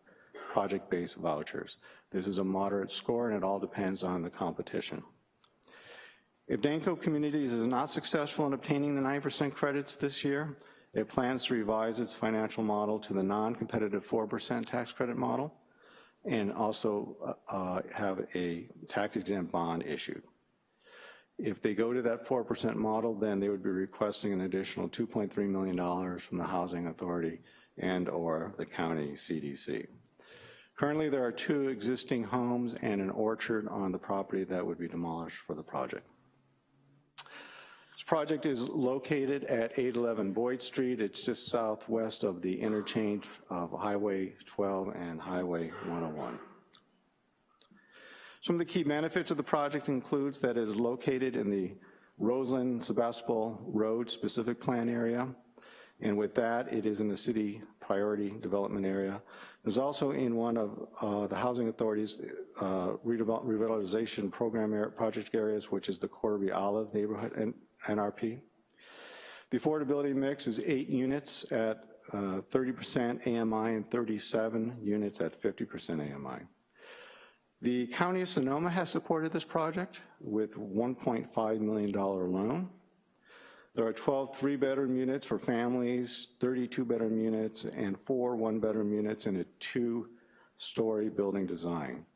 project-based vouchers. This is a moderate score and it all depends on the competition. If Danco Communities is not successful in obtaining the 9% credits this year, it plans to revise its financial model to the non-competitive 4% tax credit model and also uh, have a tax-exempt bond issued. If they go to that 4% model, then they would be requesting an additional $2.3 million from the Housing Authority and or the county CDC. Currently, there are two existing homes and an orchard on the property that would be demolished for the project. This project is located at 811 Boyd Street. It's just southwest of the interchange of Highway 12 and Highway 101. Some of the key benefits of the project includes that it is located in the Roseland Sebastopol Road specific plan area. And with that, it is in the city priority development area. It's also in one of uh, the Housing Authority's uh, revitalization program project areas, which is the Corby Olive neighborhood and NRP. The affordability mix is eight units at 30% uh, AMI and 37 units at 50% AMI. The County of Sonoma has supported this project with $1.5 million loan. There are 12 three-bedroom units for families, 32 bedroom units, and four one-bedroom units in a two-story building design.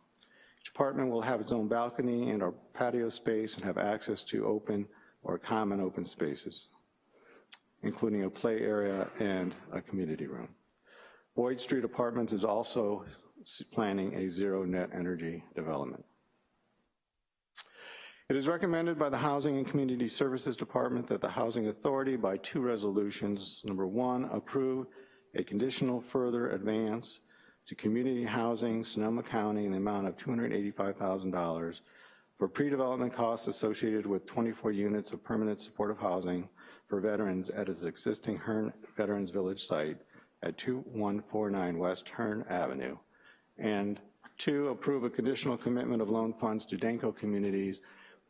Each apartment will have its own balcony and a patio space and have access to open or common open spaces, including a play area and a community room. Boyd Street Apartments is also planning a zero net energy development. It is recommended by the Housing and Community Services Department that the Housing Authority by two resolutions, number one, approve a conditional further advance to community housing Sonoma County in the amount of $285,000 for pre-development costs associated with 24 units of permanent supportive housing for veterans at its existing Hearn Veterans Village site at 2149 West Hearn Avenue. And two, approve a conditional commitment of loan funds to Danco communities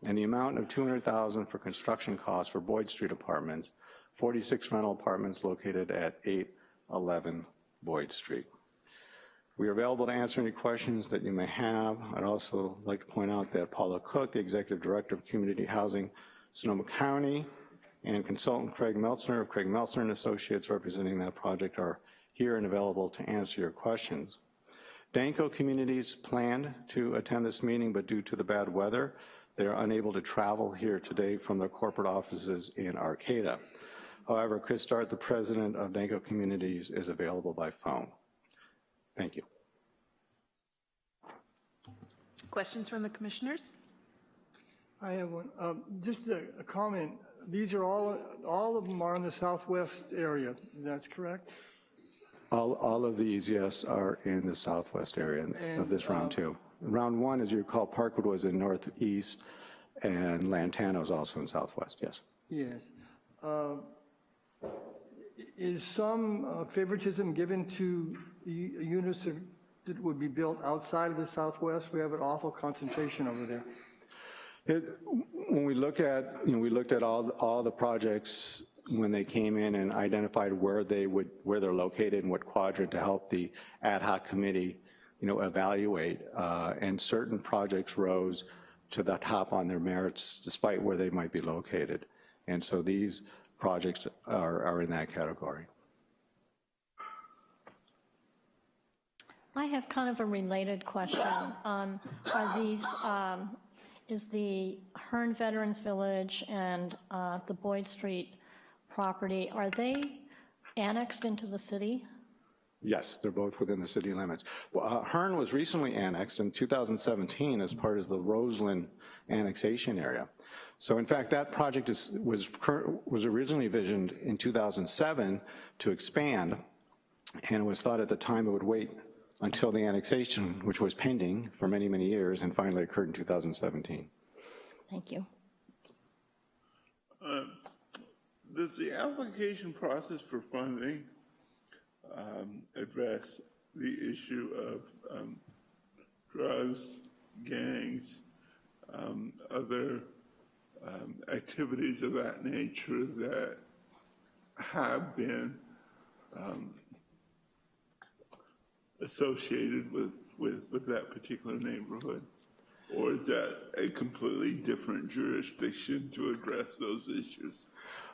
and the amount of 200,000 for construction costs for Boyd Street Apartments, 46 rental apartments located at 811 Boyd Street. We are available to answer any questions that you may have. I'd also like to point out that Paula Cook, the Executive Director of Community Housing, Sonoma County, and consultant Craig Meltzner of Craig Meltzner and Associates representing that project are here and available to answer your questions. Danco communities planned to attend this meeting, but due to the bad weather, they are unable to travel here today from their corporate offices in Arcata. However, Chris Dart, the president of Danco Communities, is available by phone. Thank you. Questions from the commissioners? I have one. Um, just a, a, comment. These are all, all of them are in the southwest area. That's correct? All, all of these, yes, are in the southwest area and, of this round um, two. Round one, as you recall, Parkwood was in northeast and Lantana was also in southwest, yes. Yes. Uh, is some uh, favoritism given to units that, would be built outside of the Southwest? We have an awful concentration over there. It, when we look at, you know, we looked at all, all the projects when they came in and identified where they would, where they're located and what quadrant to help the ad hoc committee, you know, evaluate. Uh, and certain projects rose to the top on their merits despite where they might be located. And so these projects are, are in that category. I have kind of a related question. Um, are these, um, is the Hearn Veterans Village and uh, the Boyd Street property, are they annexed into the city? Yes, they're both within the city limits. Well, uh, Hearn was recently annexed in 2017 as part of the Roseland annexation area. So in fact, that project is, was, was originally visioned in 2007 to expand, and it was thought at the time it would wait until the annexation, which was pending for many, many years and finally occurred in 2017. Thank you. Uh, Does the application process for funding um, address the issue of um, drugs, gangs, um, other um, activities of that nature that have been um, associated with, with, with that particular neighborhood? Or is that a completely different jurisdiction to address those issues?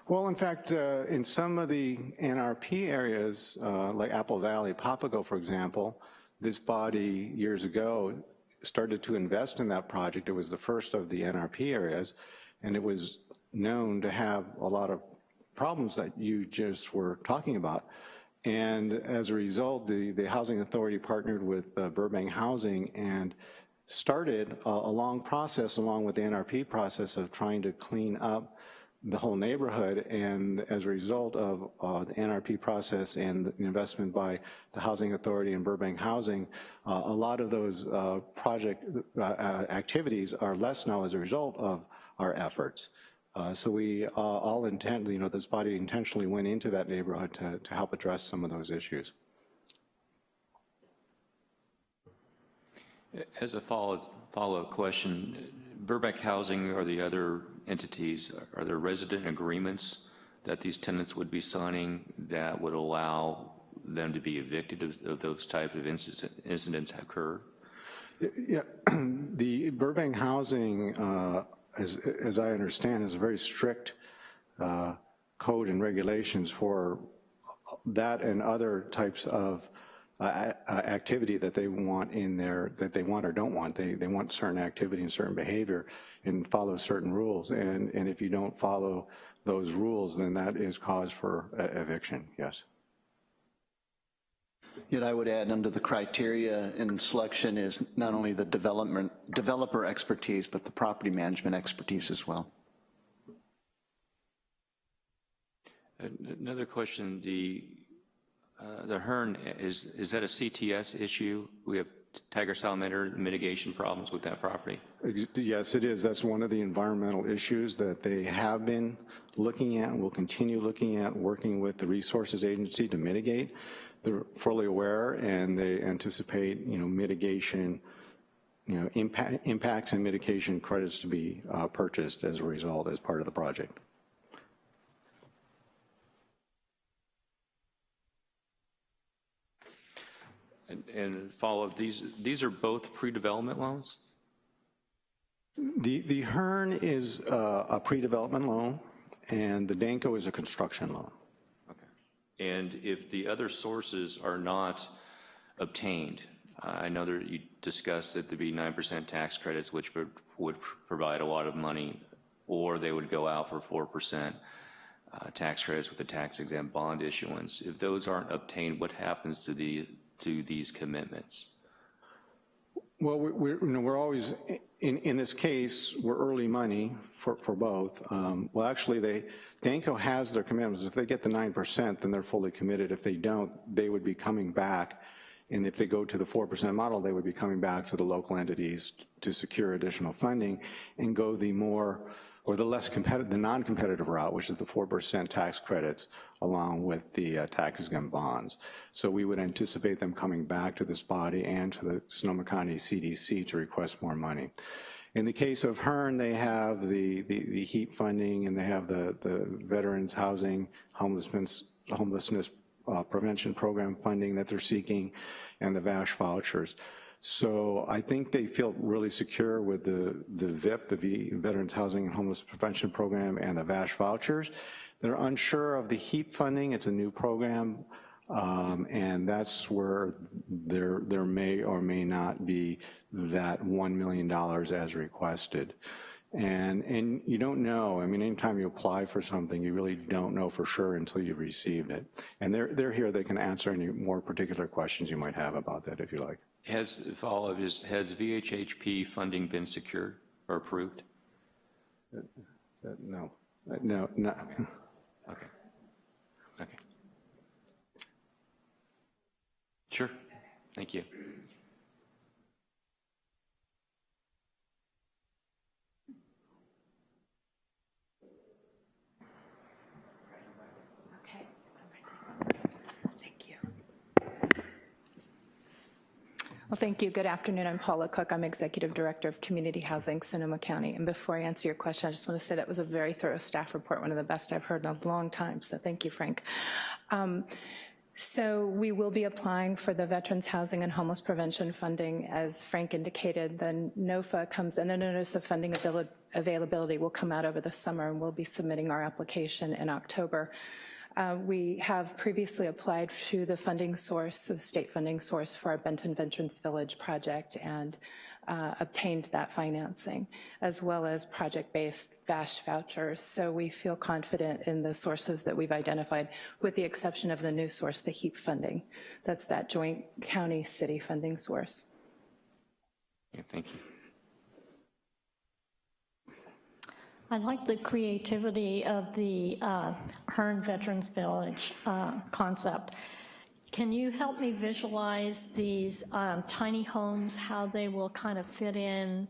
Well, in fact, uh, in some of the NRP areas, uh, like Apple Valley, Papago, for example, this body years ago started to invest in that project. It was the first of the NRP areas, and it was known to have a lot of problems that you just were talking about. And as a result, the, the Housing Authority partnered with uh, Burbank Housing and started a, a long process along with the NRP process of trying to clean up the whole neighborhood, and as a result of uh, the NRP process and the investment by the Housing Authority and Burbank Housing, uh, a lot of those uh, project uh, uh, activities are less now as a result of our efforts. Uh, so we all intend, you know, this body intentionally went into that neighborhood to, to help address some of those issues. As a follow, follow-up question, Burbank Housing or the other entities, are there resident agreements that these tenants would be signing that would allow them to be evicted if, if those type of incidents, incidents occur? Yeah, the Burbank Housing, uh, as, as I understand, has a very strict uh, code and regulations for that and other types of uh, activity that they want in their, that they want or don't want. They, they want certain activity and certain behavior and follow certain rules. And, and if you don't follow those rules, then that is cause for eviction, yes. Yet I would add under the criteria in selection is not only the development, developer expertise, but the property management expertise as well. Another question, the uh, the Hearn, is, is that a CTS issue? We have tiger salamander mitigation problems with that property? Yes, it is. That's one of the environmental issues that they have been looking at and will continue looking at, working with the resources agency to mitigate. They're fully aware and they anticipate, you know, mitigation, you know, impact, impacts and mitigation credits to be uh, purchased as a result as part of the project. And, and follow up, these, these are both pre-development loans? The, the Hearn is uh, a pre-development loan, and the Danco is a construction loan. And if the other sources are not obtained, I know that you discussed that there'd be 9% tax credits, which would, provide a lot of money, or they would go out for 4% uh, tax credits with a tax exempt bond issuance. If those aren't obtained, what happens to the to these commitments? Well, we're, you know, we're always, in, in this case, we're early money for, for both. Um, well, actually, they, Danco has their commitments. If they get the 9%, then they're fully committed. If they don't, they would be coming back. And if they go to the 4% model, they would be coming back to the local entities to secure additional funding and go the more or the less competitive, the non-competitive route, which is the 4% tax credits along with the uh, tax exempt bonds. So we would anticipate them coming back to this body and to the Sonoma County CDC to request more money. In the case of Hearn, they have the, the, the HEAP funding and they have the, the Veterans Housing Homelessness, homelessness uh, Prevention Program funding that they're seeking and the VASH vouchers. So I think they feel really secure with the, the VIP, the v, Veterans Housing and Homeless Prevention Program, and the VASH vouchers. They're unsure of the HEAP funding. It's a new program, um, and that's where there, there may or may not be that $1 million as requested. And, and you don't know, I mean, anytime you apply for something, you really don't know for sure until you've received it. And they're, they're here, they can answer any more particular questions you might have about that if you like. Has, follow is, has VHHP funding been secured or approved? Uh, uh, no, uh, no, no. Okay. Okay. Sure. Thank you. Well, thank you. Good afternoon. I'm Paula Cook. I'm Executive Director of Community Housing, Sonoma County. And before I answer your question, I just want to say that was a very thorough staff report, one of the best I've heard in a long time. So thank you, Frank. Um, so we will be applying for the Veterans Housing and Homeless Prevention Funding. As Frank indicated, the NOFA comes, and the Notice of Funding Availability will come out over the summer, and we'll be submitting our application in October. Uh, we have previously applied to the funding source, the state funding source for our Benton Veterans Village project and uh, obtained that financing, as well as project-based VASH vouchers. So we feel confident in the sources that we've identified, with the exception of the new source, the HEAP funding. That's that joint county-city funding source. Yeah, thank you. I like the creativity of the uh, Hearn Veterans Village uh, concept. Can you help me visualize these um, tiny homes, how they will kind of fit in,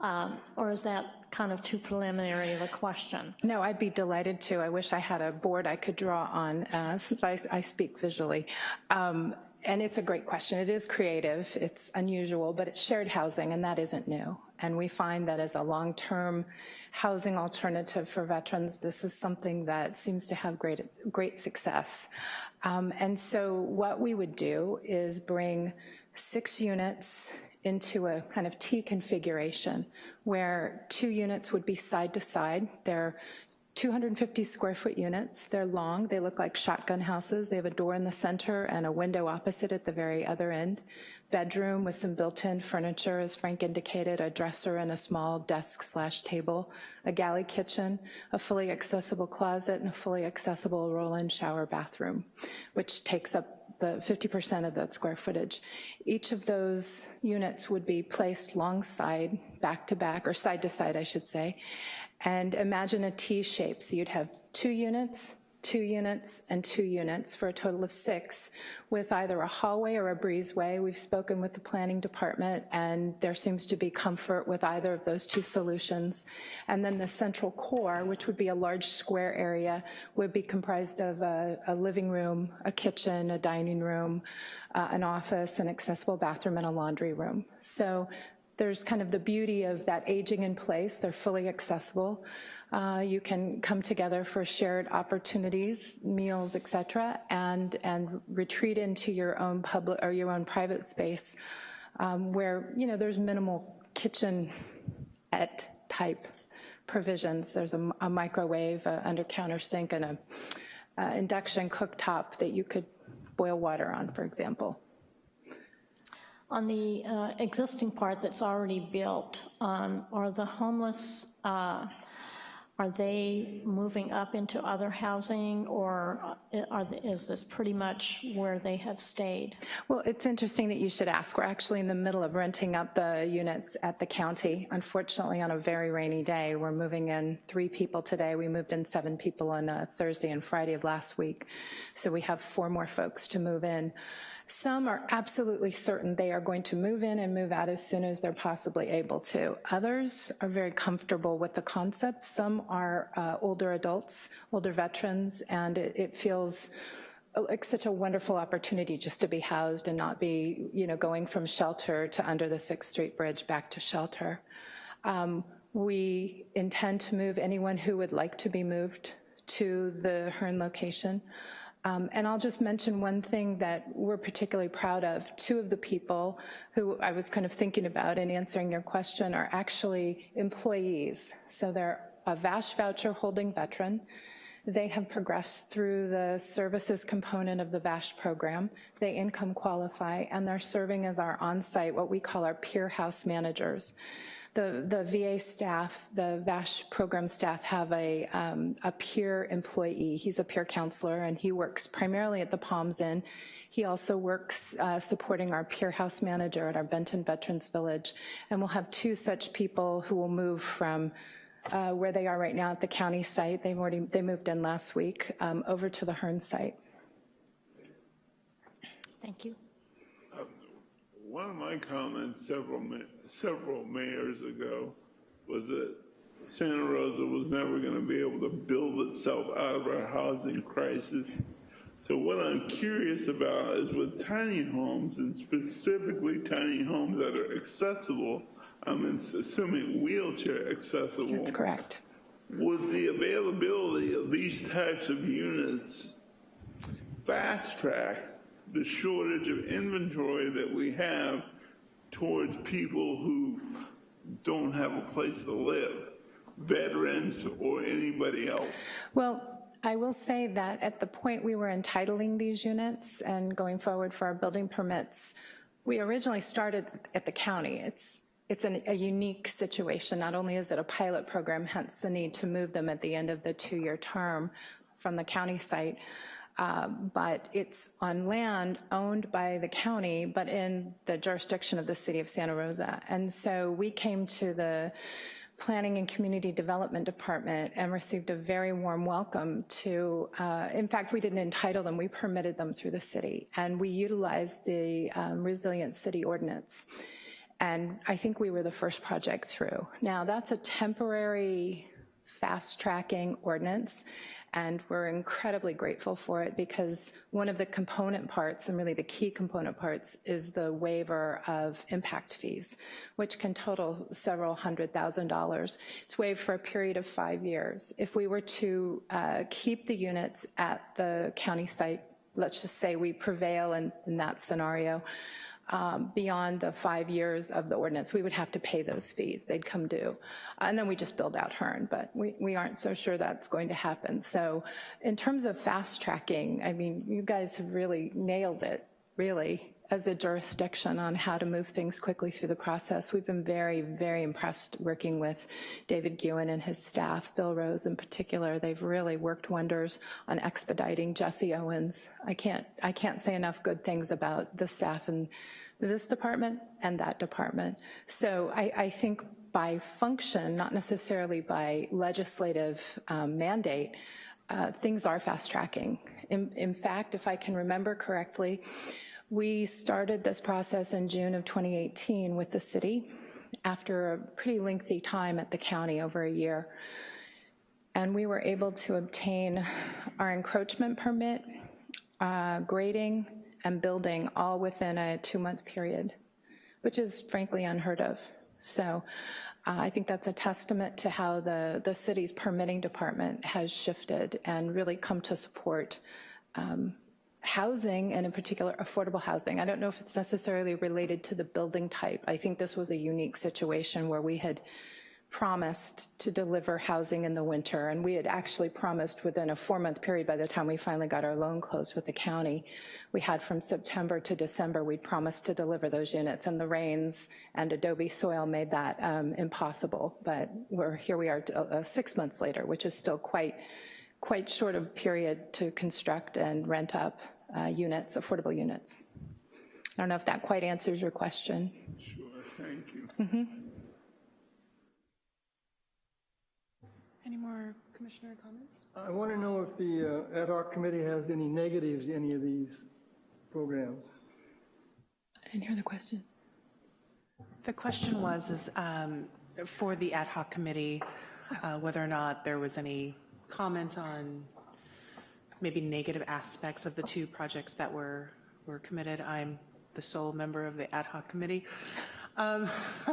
um, or is that kind of too preliminary of a question? No, I'd be delighted to. I wish I had a board I could draw on, uh, since I, I, speak visually. Um, and it's a great question. It is creative, it's unusual, but it's shared housing, and that isn't new. And we find that as a long-term housing alternative for veterans, this is something that seems to have great, great success. Um, and so what we would do is bring six units into a kind of T configuration where two units would be side to side. They're 250 square foot units. They're long. They look like shotgun houses. They have a door in the center and a window opposite at the very other end. Bedroom with some built-in furniture, as Frank indicated, a dresser and a small desk slash table, a galley kitchen, a fully accessible closet, and a fully accessible roll-in shower bathroom, which takes up the 50% of that square footage. Each of those units would be placed alongside, back to back, or side to side, I should say, and imagine a T shape. So you'd have two units, two units, and two units for a total of six with either a hallway or a breezeway. We've spoken with the planning department and there seems to be comfort with either of those two solutions. And then the central core, which would be a large square area, would be comprised of a, a living room, a kitchen, a dining room, uh, an office, an accessible bathroom, and a laundry room. So there's kind of the beauty of that aging in place. They're fully accessible. Uh, you can come together for shared opportunities, meals, et cetera, and, and retreat into your own public or your own private space um, where, you know, there's minimal kitchen at type provisions. There's a, a microwave, a under counter sink, and a, a induction cooktop that you could boil water on, for example. On the uh, existing part that's already built, um, are the homeless, uh, are they moving up into other housing or uh, is this pretty much where they have stayed? Well, it's interesting that you should ask. We're actually in the middle of renting up the units at the county. Unfortunately, on a very rainy day, we're moving in three people today. We moved in seven people on uh, Thursday and Friday of last week. So we have four more folks to move in. Some are absolutely certain they are going to move in and move out as soon as they're possibly able to. Others are very comfortable with the concept. Some are uh, older adults, older veterans, and it, it feels like such a wonderful opportunity just to be housed and not be, you know, going from shelter to under the 6th Street Bridge back to shelter. Um, we intend to move anyone who would like to be moved to the Hearn location. Um, and I'll just mention one thing that we're particularly proud of. Two of the people who I was kind of thinking about in answering your question are actually employees. So they're a VASH voucher holding veteran. They have progressed through the services component of the VASH program. They income qualify, and they're serving as our on-site, what we call our peer house managers the, the VA staff, the VASH program staff have a, um, a peer employee. He's a peer counselor and he works primarily at the Palms Inn. He also works uh, supporting our peer house manager at our Benton Veterans Village. And we'll have two such people who will move from uh, where they are right now at the county site. They've already, they moved in last week um, over to the Hearn site. Thank you. one of my comments several, several mayors ago was that Santa Rosa was never going to be able to build itself out of our housing crisis. So what I'm curious about is with tiny homes, and specifically tiny homes that are accessible, I'm assuming wheelchair accessible. That's correct. Would the availability of these types of units fast track the shortage of inventory that we have towards people who don't have a place to live, veterans or anybody else? Well, I will say that at the point we were entitling these units and going forward for our building permits, we originally started at the county. It's, it's an, a unique situation. Not only is it a pilot program, hence the need to move them at the end of the two-year term from the county site, uh, but it's on land owned by the county, but in the jurisdiction of the city of Santa Rosa. And so we came to the Planning and Community Development Department and received a very warm welcome to, uh, in fact, we didn't entitle them, we permitted them through the city. And we utilized the um, Resilient City Ordinance. And I think we were the first project through. Now, that's a temporary fast-tracking ordinance, and we're incredibly grateful for it because one of the component parts, and really the key component parts, is the waiver of impact fees, which can total several hundred thousand dollars. It's waived for a period of five years. If we were to uh, keep the units at the county site, let's just say we prevail in, in that scenario, um, beyond the five years of the ordinance, we would have to pay those fees. They'd come due. And then we just build out Hearn, but we, we aren't so sure that's going to happen. So in terms of fast tracking, I mean, you guys have really nailed it, really, as a jurisdiction on how to move things quickly through the process. We've been very, very impressed working with David Gouin and his staff, Bill Rose in particular. They've really worked wonders on expediting Jesse Owens. I can't, I can't say enough good things about the staff in this department and that department. So I, I think by function, not necessarily by legislative um, mandate, uh, things are fast tracking. In, in fact, if I can remember correctly, we started this process in June of 2018 with the city after a pretty lengthy time at the county, over a year. And we were able to obtain our encroachment permit, uh, grading, and building all within a two-month period, which is frankly unheard of. So uh, I think that's a testament to how the, the city's permitting department has shifted and really come to support um, housing and in particular affordable housing. I don't know if it's necessarily related to the building type. I think this was a unique situation where we had promised to deliver housing in the winter and we had actually promised within a four month period by the time we finally got our loan closed with the county. We had from September to December, we'd promised to deliver those units and the rains and adobe soil made that um, impossible. But we're here we are uh, six months later, which is still quite, quite short of period to construct and rent up uh, units, affordable units. I don't know if that quite answers your question. Sure, thank you. Mhm. Any more commissioner comments? I want to know if the uh, ad hoc committee has any negatives, to any of these programs. I didn't hear the question. The question was, is um, for the ad hoc committee, uh, whether or not there was any comment on maybe negative aspects of the two projects that were, were committed. I'm the sole member of the ad hoc committee. Um,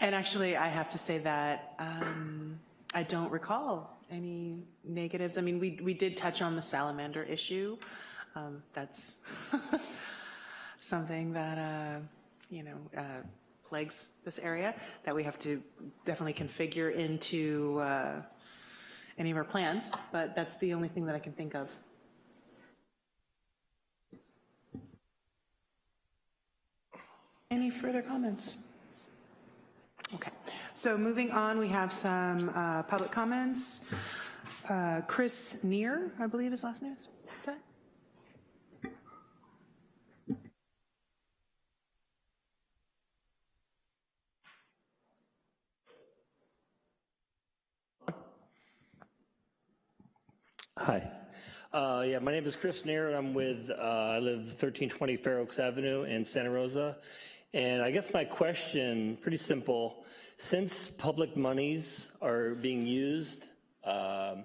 And actually, I have to say that um, I don't recall any negatives. I mean, we, we did touch on the salamander issue. Um, That's something that, uh, you know, uh, plagues this area that we have to definitely configure into uh, any of our plans, but that's the only thing that I can think of. Any further comments? Okay, so moving on, we have some uh, public comments. Uh, Chris Neer, I believe his last name is, is that? Hi. Uh, yeah, my name is Chris Neer. And I'm with, uh, I live 1320 Fair Oaks Avenue in Santa Rosa. And I guess my question, pretty simple, since public monies are being used um,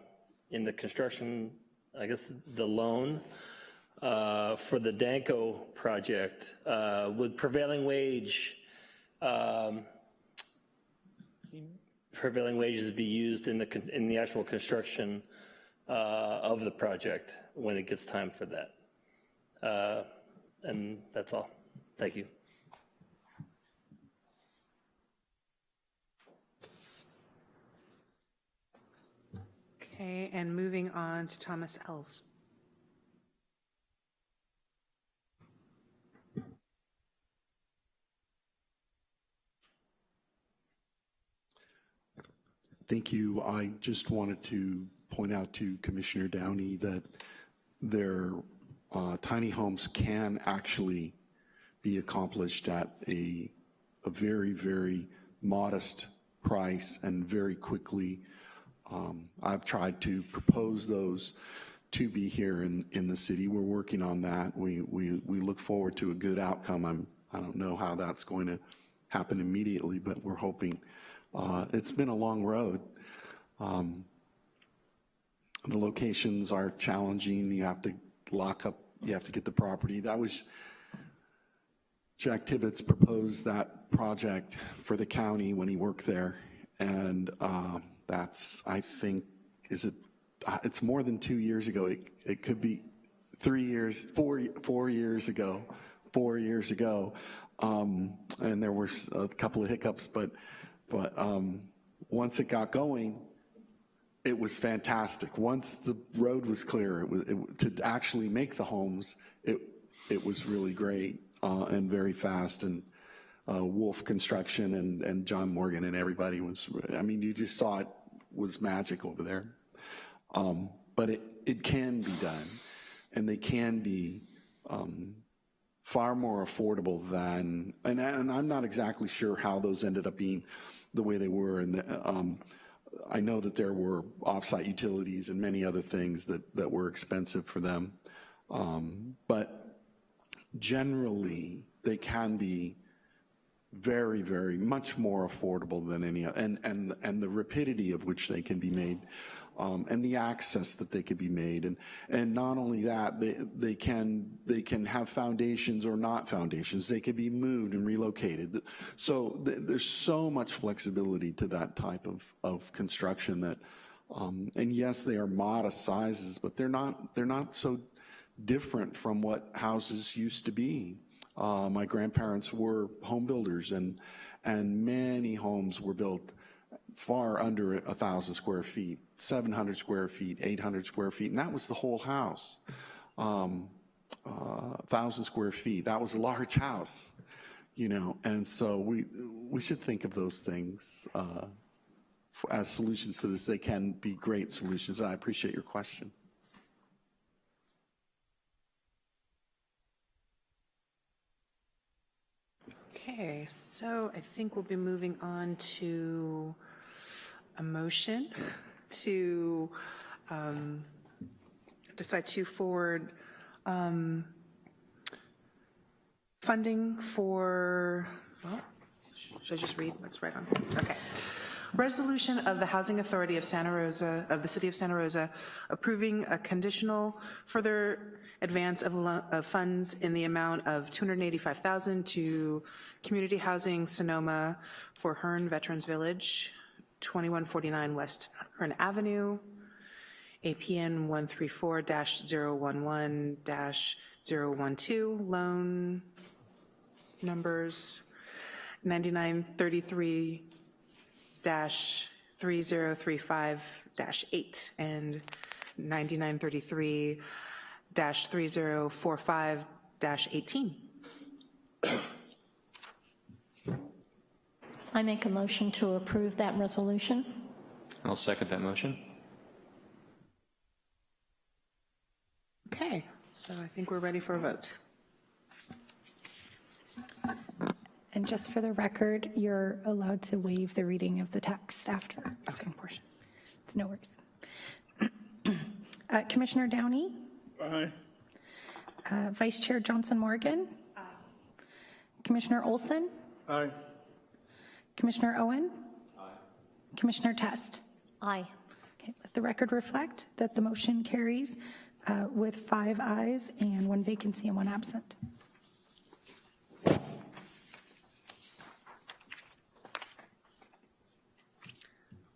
in the construction, I guess the loan uh, for the Danco project, uh, would prevailing wage, um, prevailing wages be used in the, in the actual construction uh, of the project when it gets time for that? Uh, And that's all. Thank you. Okay, and moving on to Thomas Els. Thank you. I just wanted to point out to Commissioner Downey that their uh, tiny homes can actually be accomplished at a, a very, very modest price and very quickly. Um, I've tried to propose those to be here in, in the city. We're working on that. We, we, we look forward to a good outcome. I'm, I don't know how that's going to happen immediately, but we're hoping. Uh, it's been a long road. Um, the locations are challenging. You have to lock up, you have to get the property. That was, Jack Tibbetts proposed that project for the county when he worked there. And uh, that's, I think, is it, uh, it's more than two years ago. It, it could be three years, four, four years ago, four years ago. Um, and there were a couple of hiccups, but, but um, once it got going, it was fantastic. Once the road was clear, it was, it, to actually make the homes, it, it was really great uh, and very fast. And uh, Wolf Construction and, and John Morgan and everybody was, I mean, you just saw it was magic over there. Um, but it, it can be done, and they can be um, far more affordable than, and, and I'm not exactly sure how those ended up being the way they were. And the, um, I know that there were offsite utilities and many other things that, that were expensive for them. Um, but generally, they can be very, very much more affordable than any, and, and, and the rapidity of which they can be made, um, and the access that they could be made. And, and not only that, they, they can, they can have foundations or not foundations. They could be moved and relocated. So th there's so much flexibility to that type of, of construction that, um, and yes, they are modest sizes, but they're not, they're not so different from what houses used to be. Uh, my grandparents were home builders and, and many homes were built far under a thousand square feet, 700 square feet, 800 square feet, and that was the whole house. Um, uh, thousand square feet, that was a large house, you know, and so we, we should think of those things uh, as solutions to this. They can be great solutions. I appreciate your question. Okay, so I think we'll be moving on to a motion to um, decide to forward um, funding for, well, should I just read what's right on? Okay. Resolution of the Housing Authority of Santa Rosa, of the City of Santa Rosa, approving a conditional further advance of, of funds in the amount of 285,000 to Community Housing Sonoma for Hearn Veterans Village, 2149 West Hearn Avenue, APN 134-011-012, loan numbers 9933 3035-8 and 9933-3045-18. I make a motion to approve that resolution. I'll second that motion. Okay, so I think we're ready for a vote. And just for the record, you're allowed to waive the reading of the text after the second portion. It's no worries. Uh, Commissioner Downey? Aye. Uh, Vice Chair Johnson Morgan? Aye. Commissioner Olson? Aye. Commissioner Owen? Aye. Commissioner Test? Aye. Okay, let the record reflect that the motion carries uh, with five ayes and one vacancy and one absent.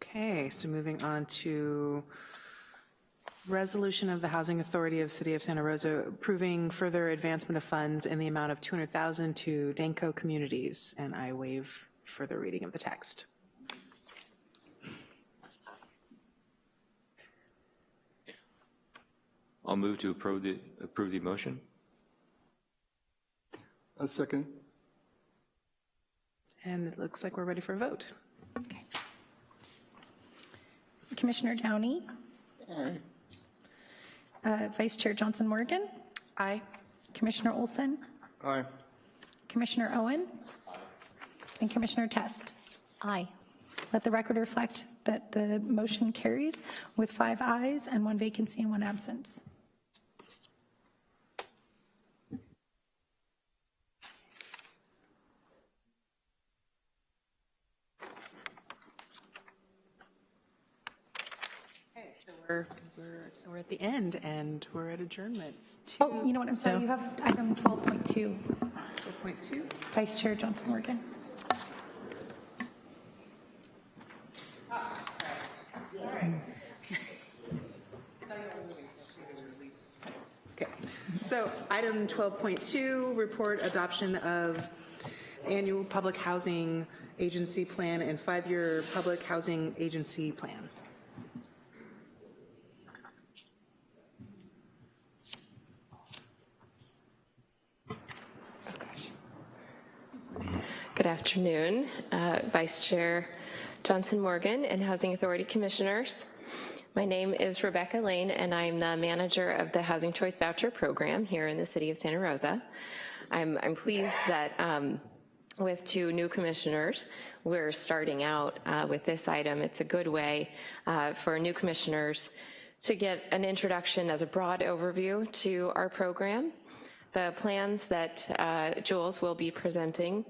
Okay, so moving on to resolution of the Housing Authority of City of Santa Rosa approving further advancement of funds in the amount of 200,000 to Danco Communities, and I waive further reading of the text. I'll move to approve the, approve the motion. A second. And it looks like we're ready for a vote. Okay. Commissioner Downey? Uh, Vice Chair Johnson Morgan? Aye. Commissioner Olson? Aye. Commissioner Owen? And Commissioner Test? Aye. Let the record reflect that the motion carries with five ayes and one vacancy and one absence. Okay, so we're, we're, we're at the end, and we're at adjournments. Oh, you know what, I'm sorry, you have item 12.2. 12.2. Vice Chair Johnson so item 12.2, report adoption of annual public housing agency plan and five-year public housing agency plan. Good afternoon, uh, Vice Chair Johnson Morgan and Housing Authority Commissioners. My name is Rebecca Lane, and I'm the manager of the Housing Choice Voucher Program here in the city of Santa Rosa. I'm, I'm pleased that um, with two new commissioners, we're starting out uh, with this item. It's a good way uh, for new commissioners to get an introduction as a broad overview to our program. The plans that uh, Jules will be presenting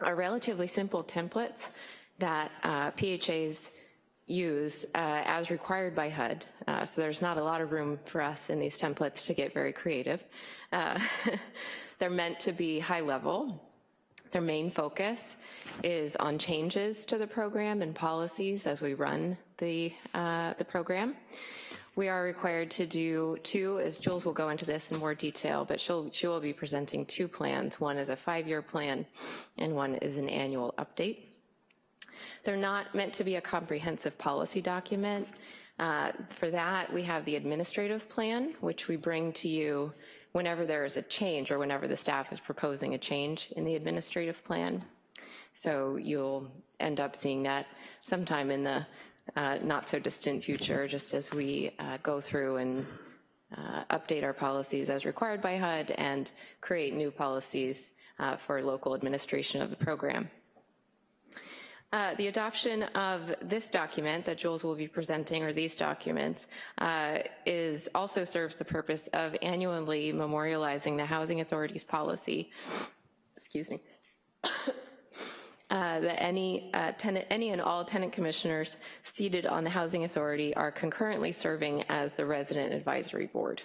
are relatively simple templates that uh, PHAs use uh, as required by HUD. Uh, so there's not a lot of room for us in these templates to get very creative. Uh, they're meant to be high level. Their main focus is on changes to the program and policies as we run the, uh, the program. We are required to do two, as Jules will go into this in more detail, but she'll, she will be presenting two plans. One is a five-year plan and one is an annual update. They're not meant to be a comprehensive policy document. Uh, for that, we have the administrative plan, which we bring to you whenever there is a change or whenever the staff is proposing a change in the administrative plan. So you'll end up seeing that sometime in the uh, not so distant future, just as we uh, go through and uh, update our policies as required by HUD and create new policies uh, for local administration of the program. Uh, the adoption of this document that Jules will be presenting, or these documents, uh, is also serves the purpose of annually memorializing the Housing Authority's policy, excuse me, uh, that any uh, tenant, any and all tenant commissioners seated on the Housing Authority are concurrently serving as the Resident Advisory Board.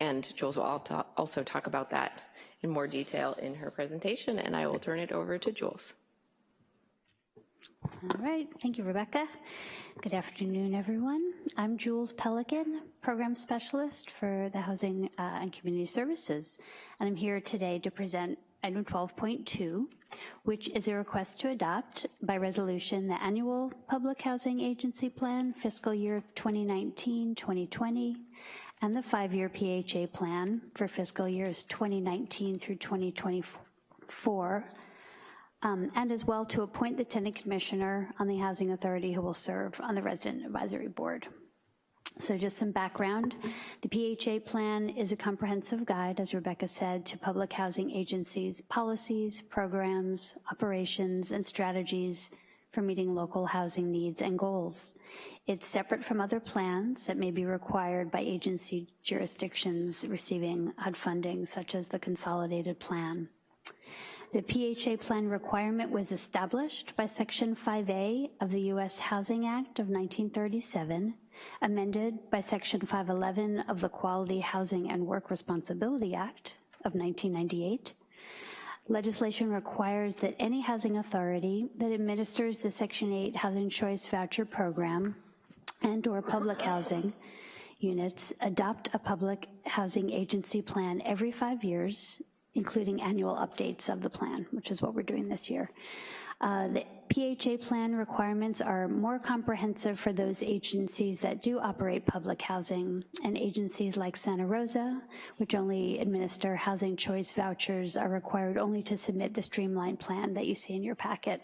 And Jules will also talk about that in more detail in her presentation, and I will turn it over to Jules. All right, thank you, Rebecca. Good afternoon, everyone. I'm Jules Pelican, Program Specialist for the Housing uh, and Community Services, and I'm here today to present item 12.2, which is a request to adopt by resolution the annual Public Housing Agency Plan fiscal year 2019-2020 and the five-year PHA plan for fiscal years 2019 through 2024 um, and as well to appoint the tenant commissioner on the Housing Authority who will serve on the Resident Advisory Board. So just some background. The PHA plan is a comprehensive guide, as Rebecca said, to public housing agencies' policies, programs, operations, and strategies for meeting local housing needs and goals. It's separate from other plans that may be required by agency jurisdictions receiving HUD funding, such as the consolidated plan. The PHA plan requirement was established by Section 5A of the U.S. Housing Act of 1937, amended by Section 511 of the Quality Housing and Work Responsibility Act of 1998. Legislation requires that any housing authority that administers the Section 8 Housing Choice Voucher Program and/or public housing units adopt a public housing agency plan every five years including annual updates of the plan, which is what we're doing this year. Uh, the PHA plan requirements are more comprehensive for those agencies that do operate public housing, and agencies like Santa Rosa, which only administer housing choice vouchers, are required only to submit the streamlined plan that you see in your packet.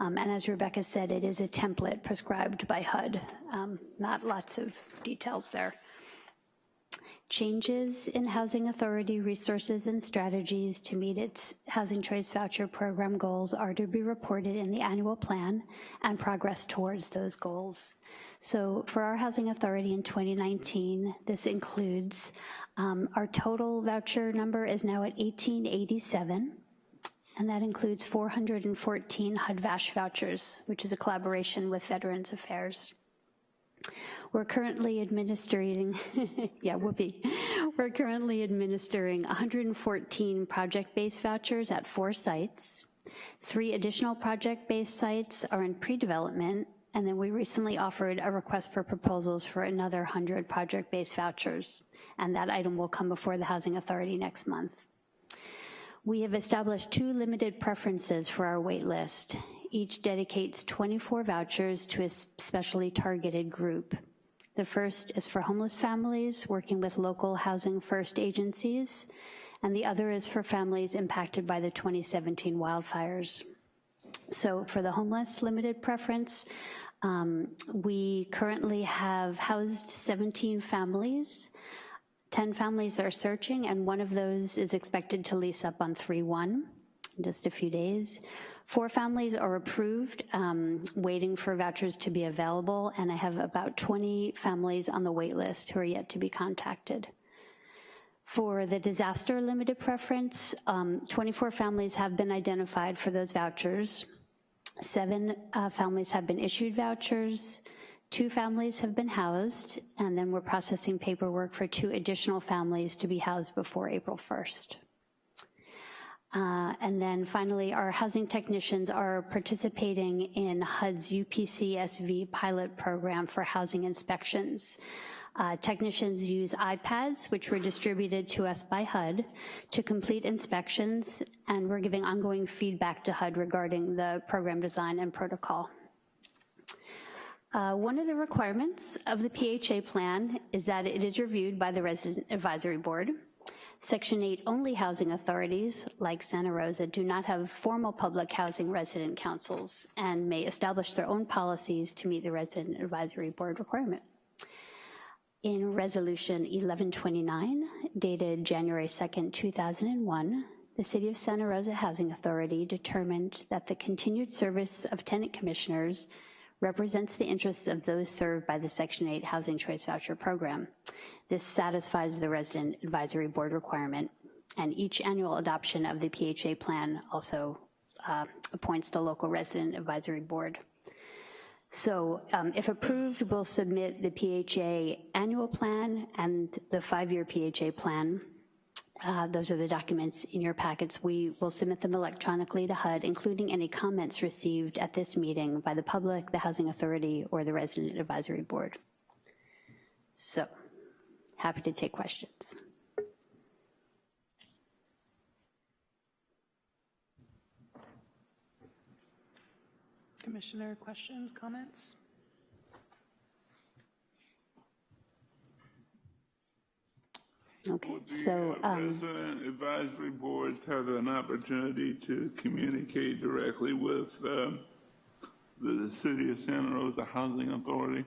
Um, and as Rebecca said, it is a template prescribed by HUD, um, not lots of details there. Changes in Housing Authority resources and strategies to meet its Housing Choice Voucher Program goals are to be reported in the annual plan and progress towards those goals. So for our Housing Authority in 2019, this includes um, our total voucher number is now at 1887, and that includes 414 HUD-VASH vouchers, which is a collaboration with Veterans Affairs. We're currently administering, yeah, whoopee. We're currently administering 114 project-based vouchers at four sites. Three additional project-based sites are in pre-development, and then we recently offered a request for proposals for another 100 project-based vouchers, and that item will come before the Housing Authority next month. We have established two limited preferences for our wait list. Each dedicates 24 vouchers to a specially targeted group. The first is for homeless families working with local Housing First agencies, and the other is for families impacted by the 2017 wildfires. So for the homeless limited preference, um, we currently have housed 17 families. 10 families are searching, and one of those is expected to lease up on 3-1 in just a few days. Four families are approved, um, waiting for vouchers to be available, and I have about 20 families on the wait list who are yet to be contacted. For the disaster limited preference, um, 24 families have been identified for those vouchers. Seven uh, families have been issued vouchers, two families have been housed, and then we're processing paperwork for two additional families to be housed before April 1st. Uh, and then finally, our housing technicians are participating in HUD's UPCSV pilot program for housing inspections. Uh, technicians use iPads, which were distributed to us by HUD, to complete inspections, and we're giving ongoing feedback to HUD regarding the program design and protocol. Uh, one of the requirements of the PHA plan is that it is reviewed by the Resident Advisory Board. Section 8 only housing authorities, like Santa Rosa, do not have formal public housing resident councils and may establish their own policies to meet the Resident Advisory Board requirement. In Resolution 1129, dated January 2nd, 2001, the City of Santa Rosa Housing Authority determined that the continued service of tenant commissioners represents the interests of those served by the Section 8 Housing Choice Voucher Program. This satisfies the Resident Advisory Board requirement, and each annual adoption of the PHA plan also uh, appoints the local Resident Advisory Board. So um, if approved, we'll submit the PHA annual plan and the five-year PHA plan uh, those are the documents in your packets. We will submit them electronically to HUD, including any comments received at this meeting by the public, the Housing Authority, or the Resident Advisory Board. So, happy to take questions. Commissioner, questions, comments? Okay, so. um, Resident advisory boards have an opportunity to communicate directly with um, the city of Santa Rosa Housing Authority.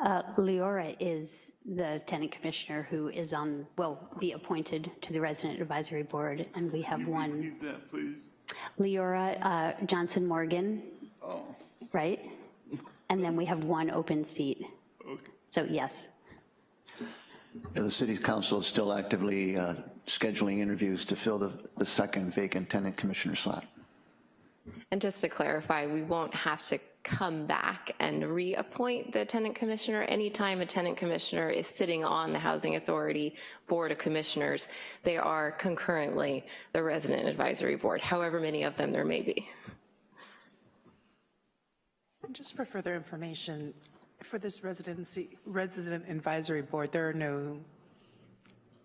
Uh, Leora is the tenant commissioner who is on, will be appointed to the resident advisory board, and we have one. Repeat that, please. Leora uh, Johnson Morgan, Oh, right? and then we have one open seat. So yes. Yeah, The city council is still actively uh, scheduling interviews to fill the, the second vacant tenant commissioner slot. And just to clarify, we won't have to come back and reappoint the tenant commissioner. Anytime a tenant commissioner is sitting on the Housing Authority Board of Commissioners, they are concurrently the Resident Advisory Board, however many of them there may be. And Just for further information, for this residency, resident advisory board, there are no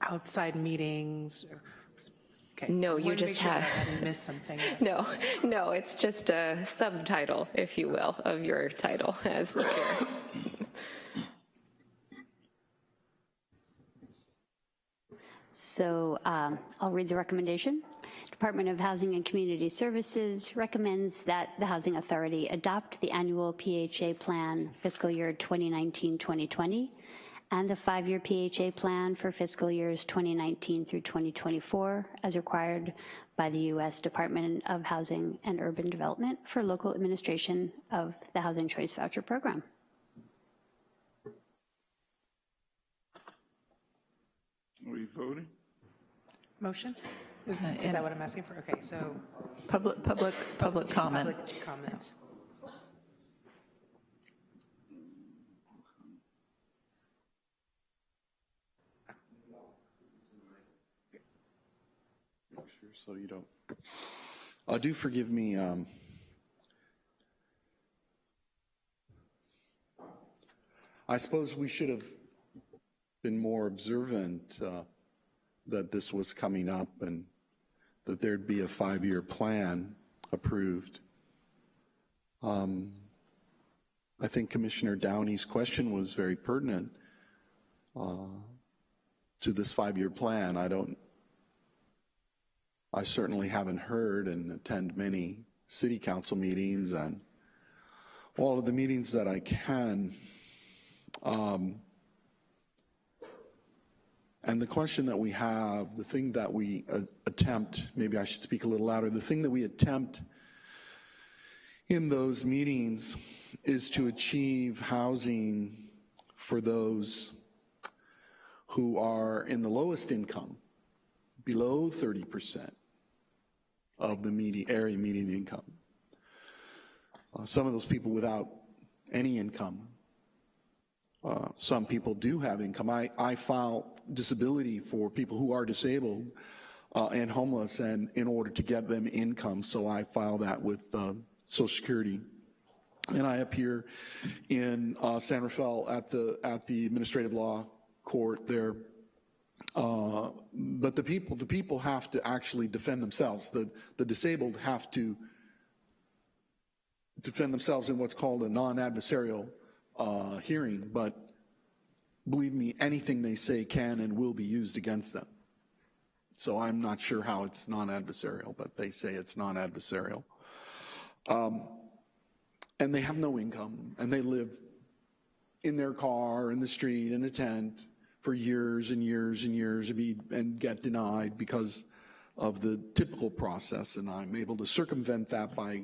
outside meetings? or- Okay. No, you Wanted to make just sure have- that I hadn't missed something. No, no, it's just a subtitle, if you will, of your title as the chair. So um, I'll read the recommendation. Department of Housing and Community Services recommends that the Housing Authority adopt the annual PHA plan fiscal year 2019-2020 and the five-year PHA plan for fiscal years 2019 through 2024 as required by the U.S. Department of Housing and Urban Development for local administration of the Housing Choice Voucher Program. Are we voting? Motion? Is Uh, is that what I'm asking for? Okay, so. Public, public, public comment. Public comments. Sure, So you don't. Uh, do forgive me. Um, I suppose we should have been more observant uh, that this was coming up and that there'd be a five-year plan approved. Um, I think Commissioner Downey's question was very pertinent uh, to this five-year plan. I don't I certainly haven't heard and attend many city council meetings and all of the meetings that I can. Um, and the question that we have, the thing that we uh, attempt, maybe I should speak a little louder, the thing that we attempt in those meetings is to achieve housing for those who are in the lowest income, below 30 percent of the area median income. Uh, some of those people without any income. Uh, some people do have income. I, I file disability for people who are disabled uh, and homeless and in order to get them income, so I file that with uh, Social Security. And I appear in uh, San Rafael at the, at the administrative law court there uh, but the people, the people have to actually defend themselves. The, the disabled have to defend themselves in what's called a non-adversarial uh, hearing, but believe me, anything they say can and will be used against them. So I'm not sure how it's non-adversarial, but they say it's non-adversarial. Um, and they have no income, and they live in their car, in the street, in a tent, for years and years and years and, get denied because of the typical process. And I'm able to circumvent that by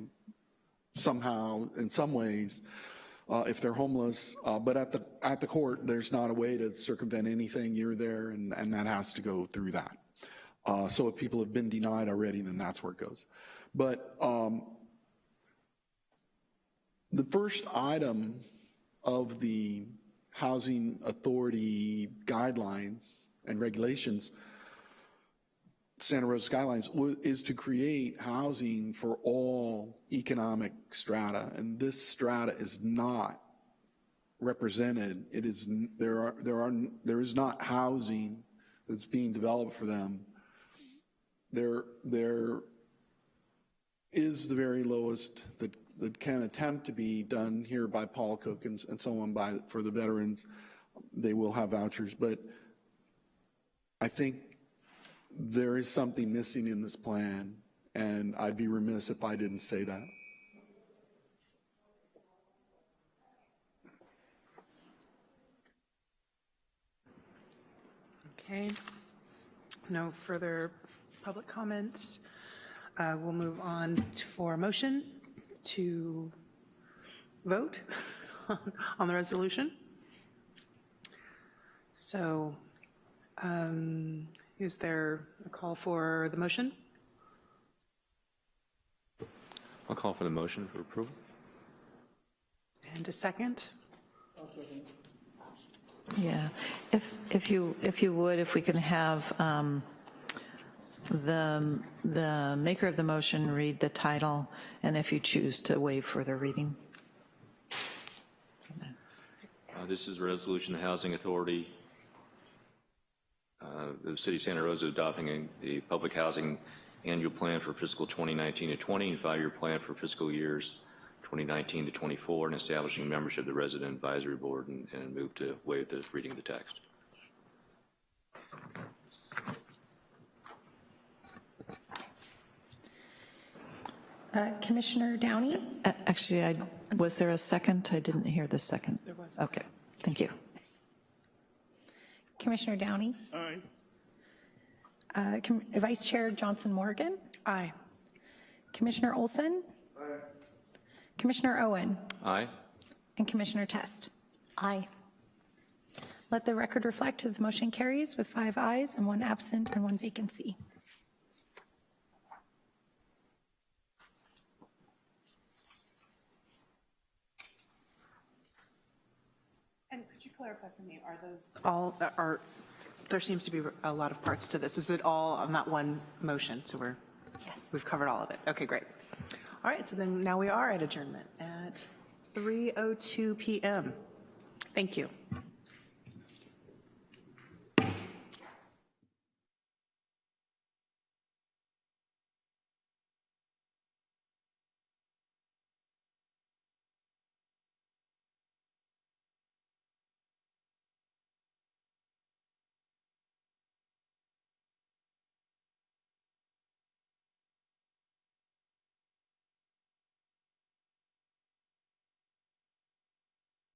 somehow, in some ways, uh, if they're homeless. Uh, but at the at the court, there's not a way to circumvent anything. You're there, and, and that has to go through that. Uh, so if people have been denied already, then that's where it goes. But um, the first item of the housing authority guidelines and regulations, Santa Rosa Skylines is to create housing for all economic strata, and this strata is not represented. It is there are there are there is not housing that's being developed for them. There there is the very lowest that that can attempt to be done here by Paul Cook and, and so on by for the veterans. They will have vouchers, but I think there is something missing in this plan, and I'd be remiss if I didn't say that. Okay. No further public comments. Uh, We'll move on for a motion to vote on the resolution? So um, is there a call for the motion? I'll call for the motion for approval. And a second? Yeah, if, if you, if you would, if we can have um, the, the maker of the motion read the title, and if you choose to waive further reading. Uh, This is a resolution, the Housing Authority, uh, the City of Santa Rosa adopting a- the public housing annual plan for fiscal 2019 to 20 and five-year plan for fiscal years 2019 to 24, and establishing membership of the Resident Advisory Board, and and move to waive the reading of the text. Uh, Commissioner Downey? A- Actually, I, was there a second? I didn't hear the second. There was. Okay, thank you. Commissioner Downey? Aye. Uh, Com- Vice Chair Johnson Morgan? Aye. Commissioner Olson? Aye. Commissioner Owen? Aye. And Commissioner Test? Aye. Let the record reflect that the motion carries with five ayes and one absent and one vacancy. And could you clarify for me, are those all, are, there seems to be a lot of parts to this. Is it all on that one motion? So we're, Yes. we've covered all of it. Okay, great. All right, so then now we are at adjournment at 3:02 PM. Thank you.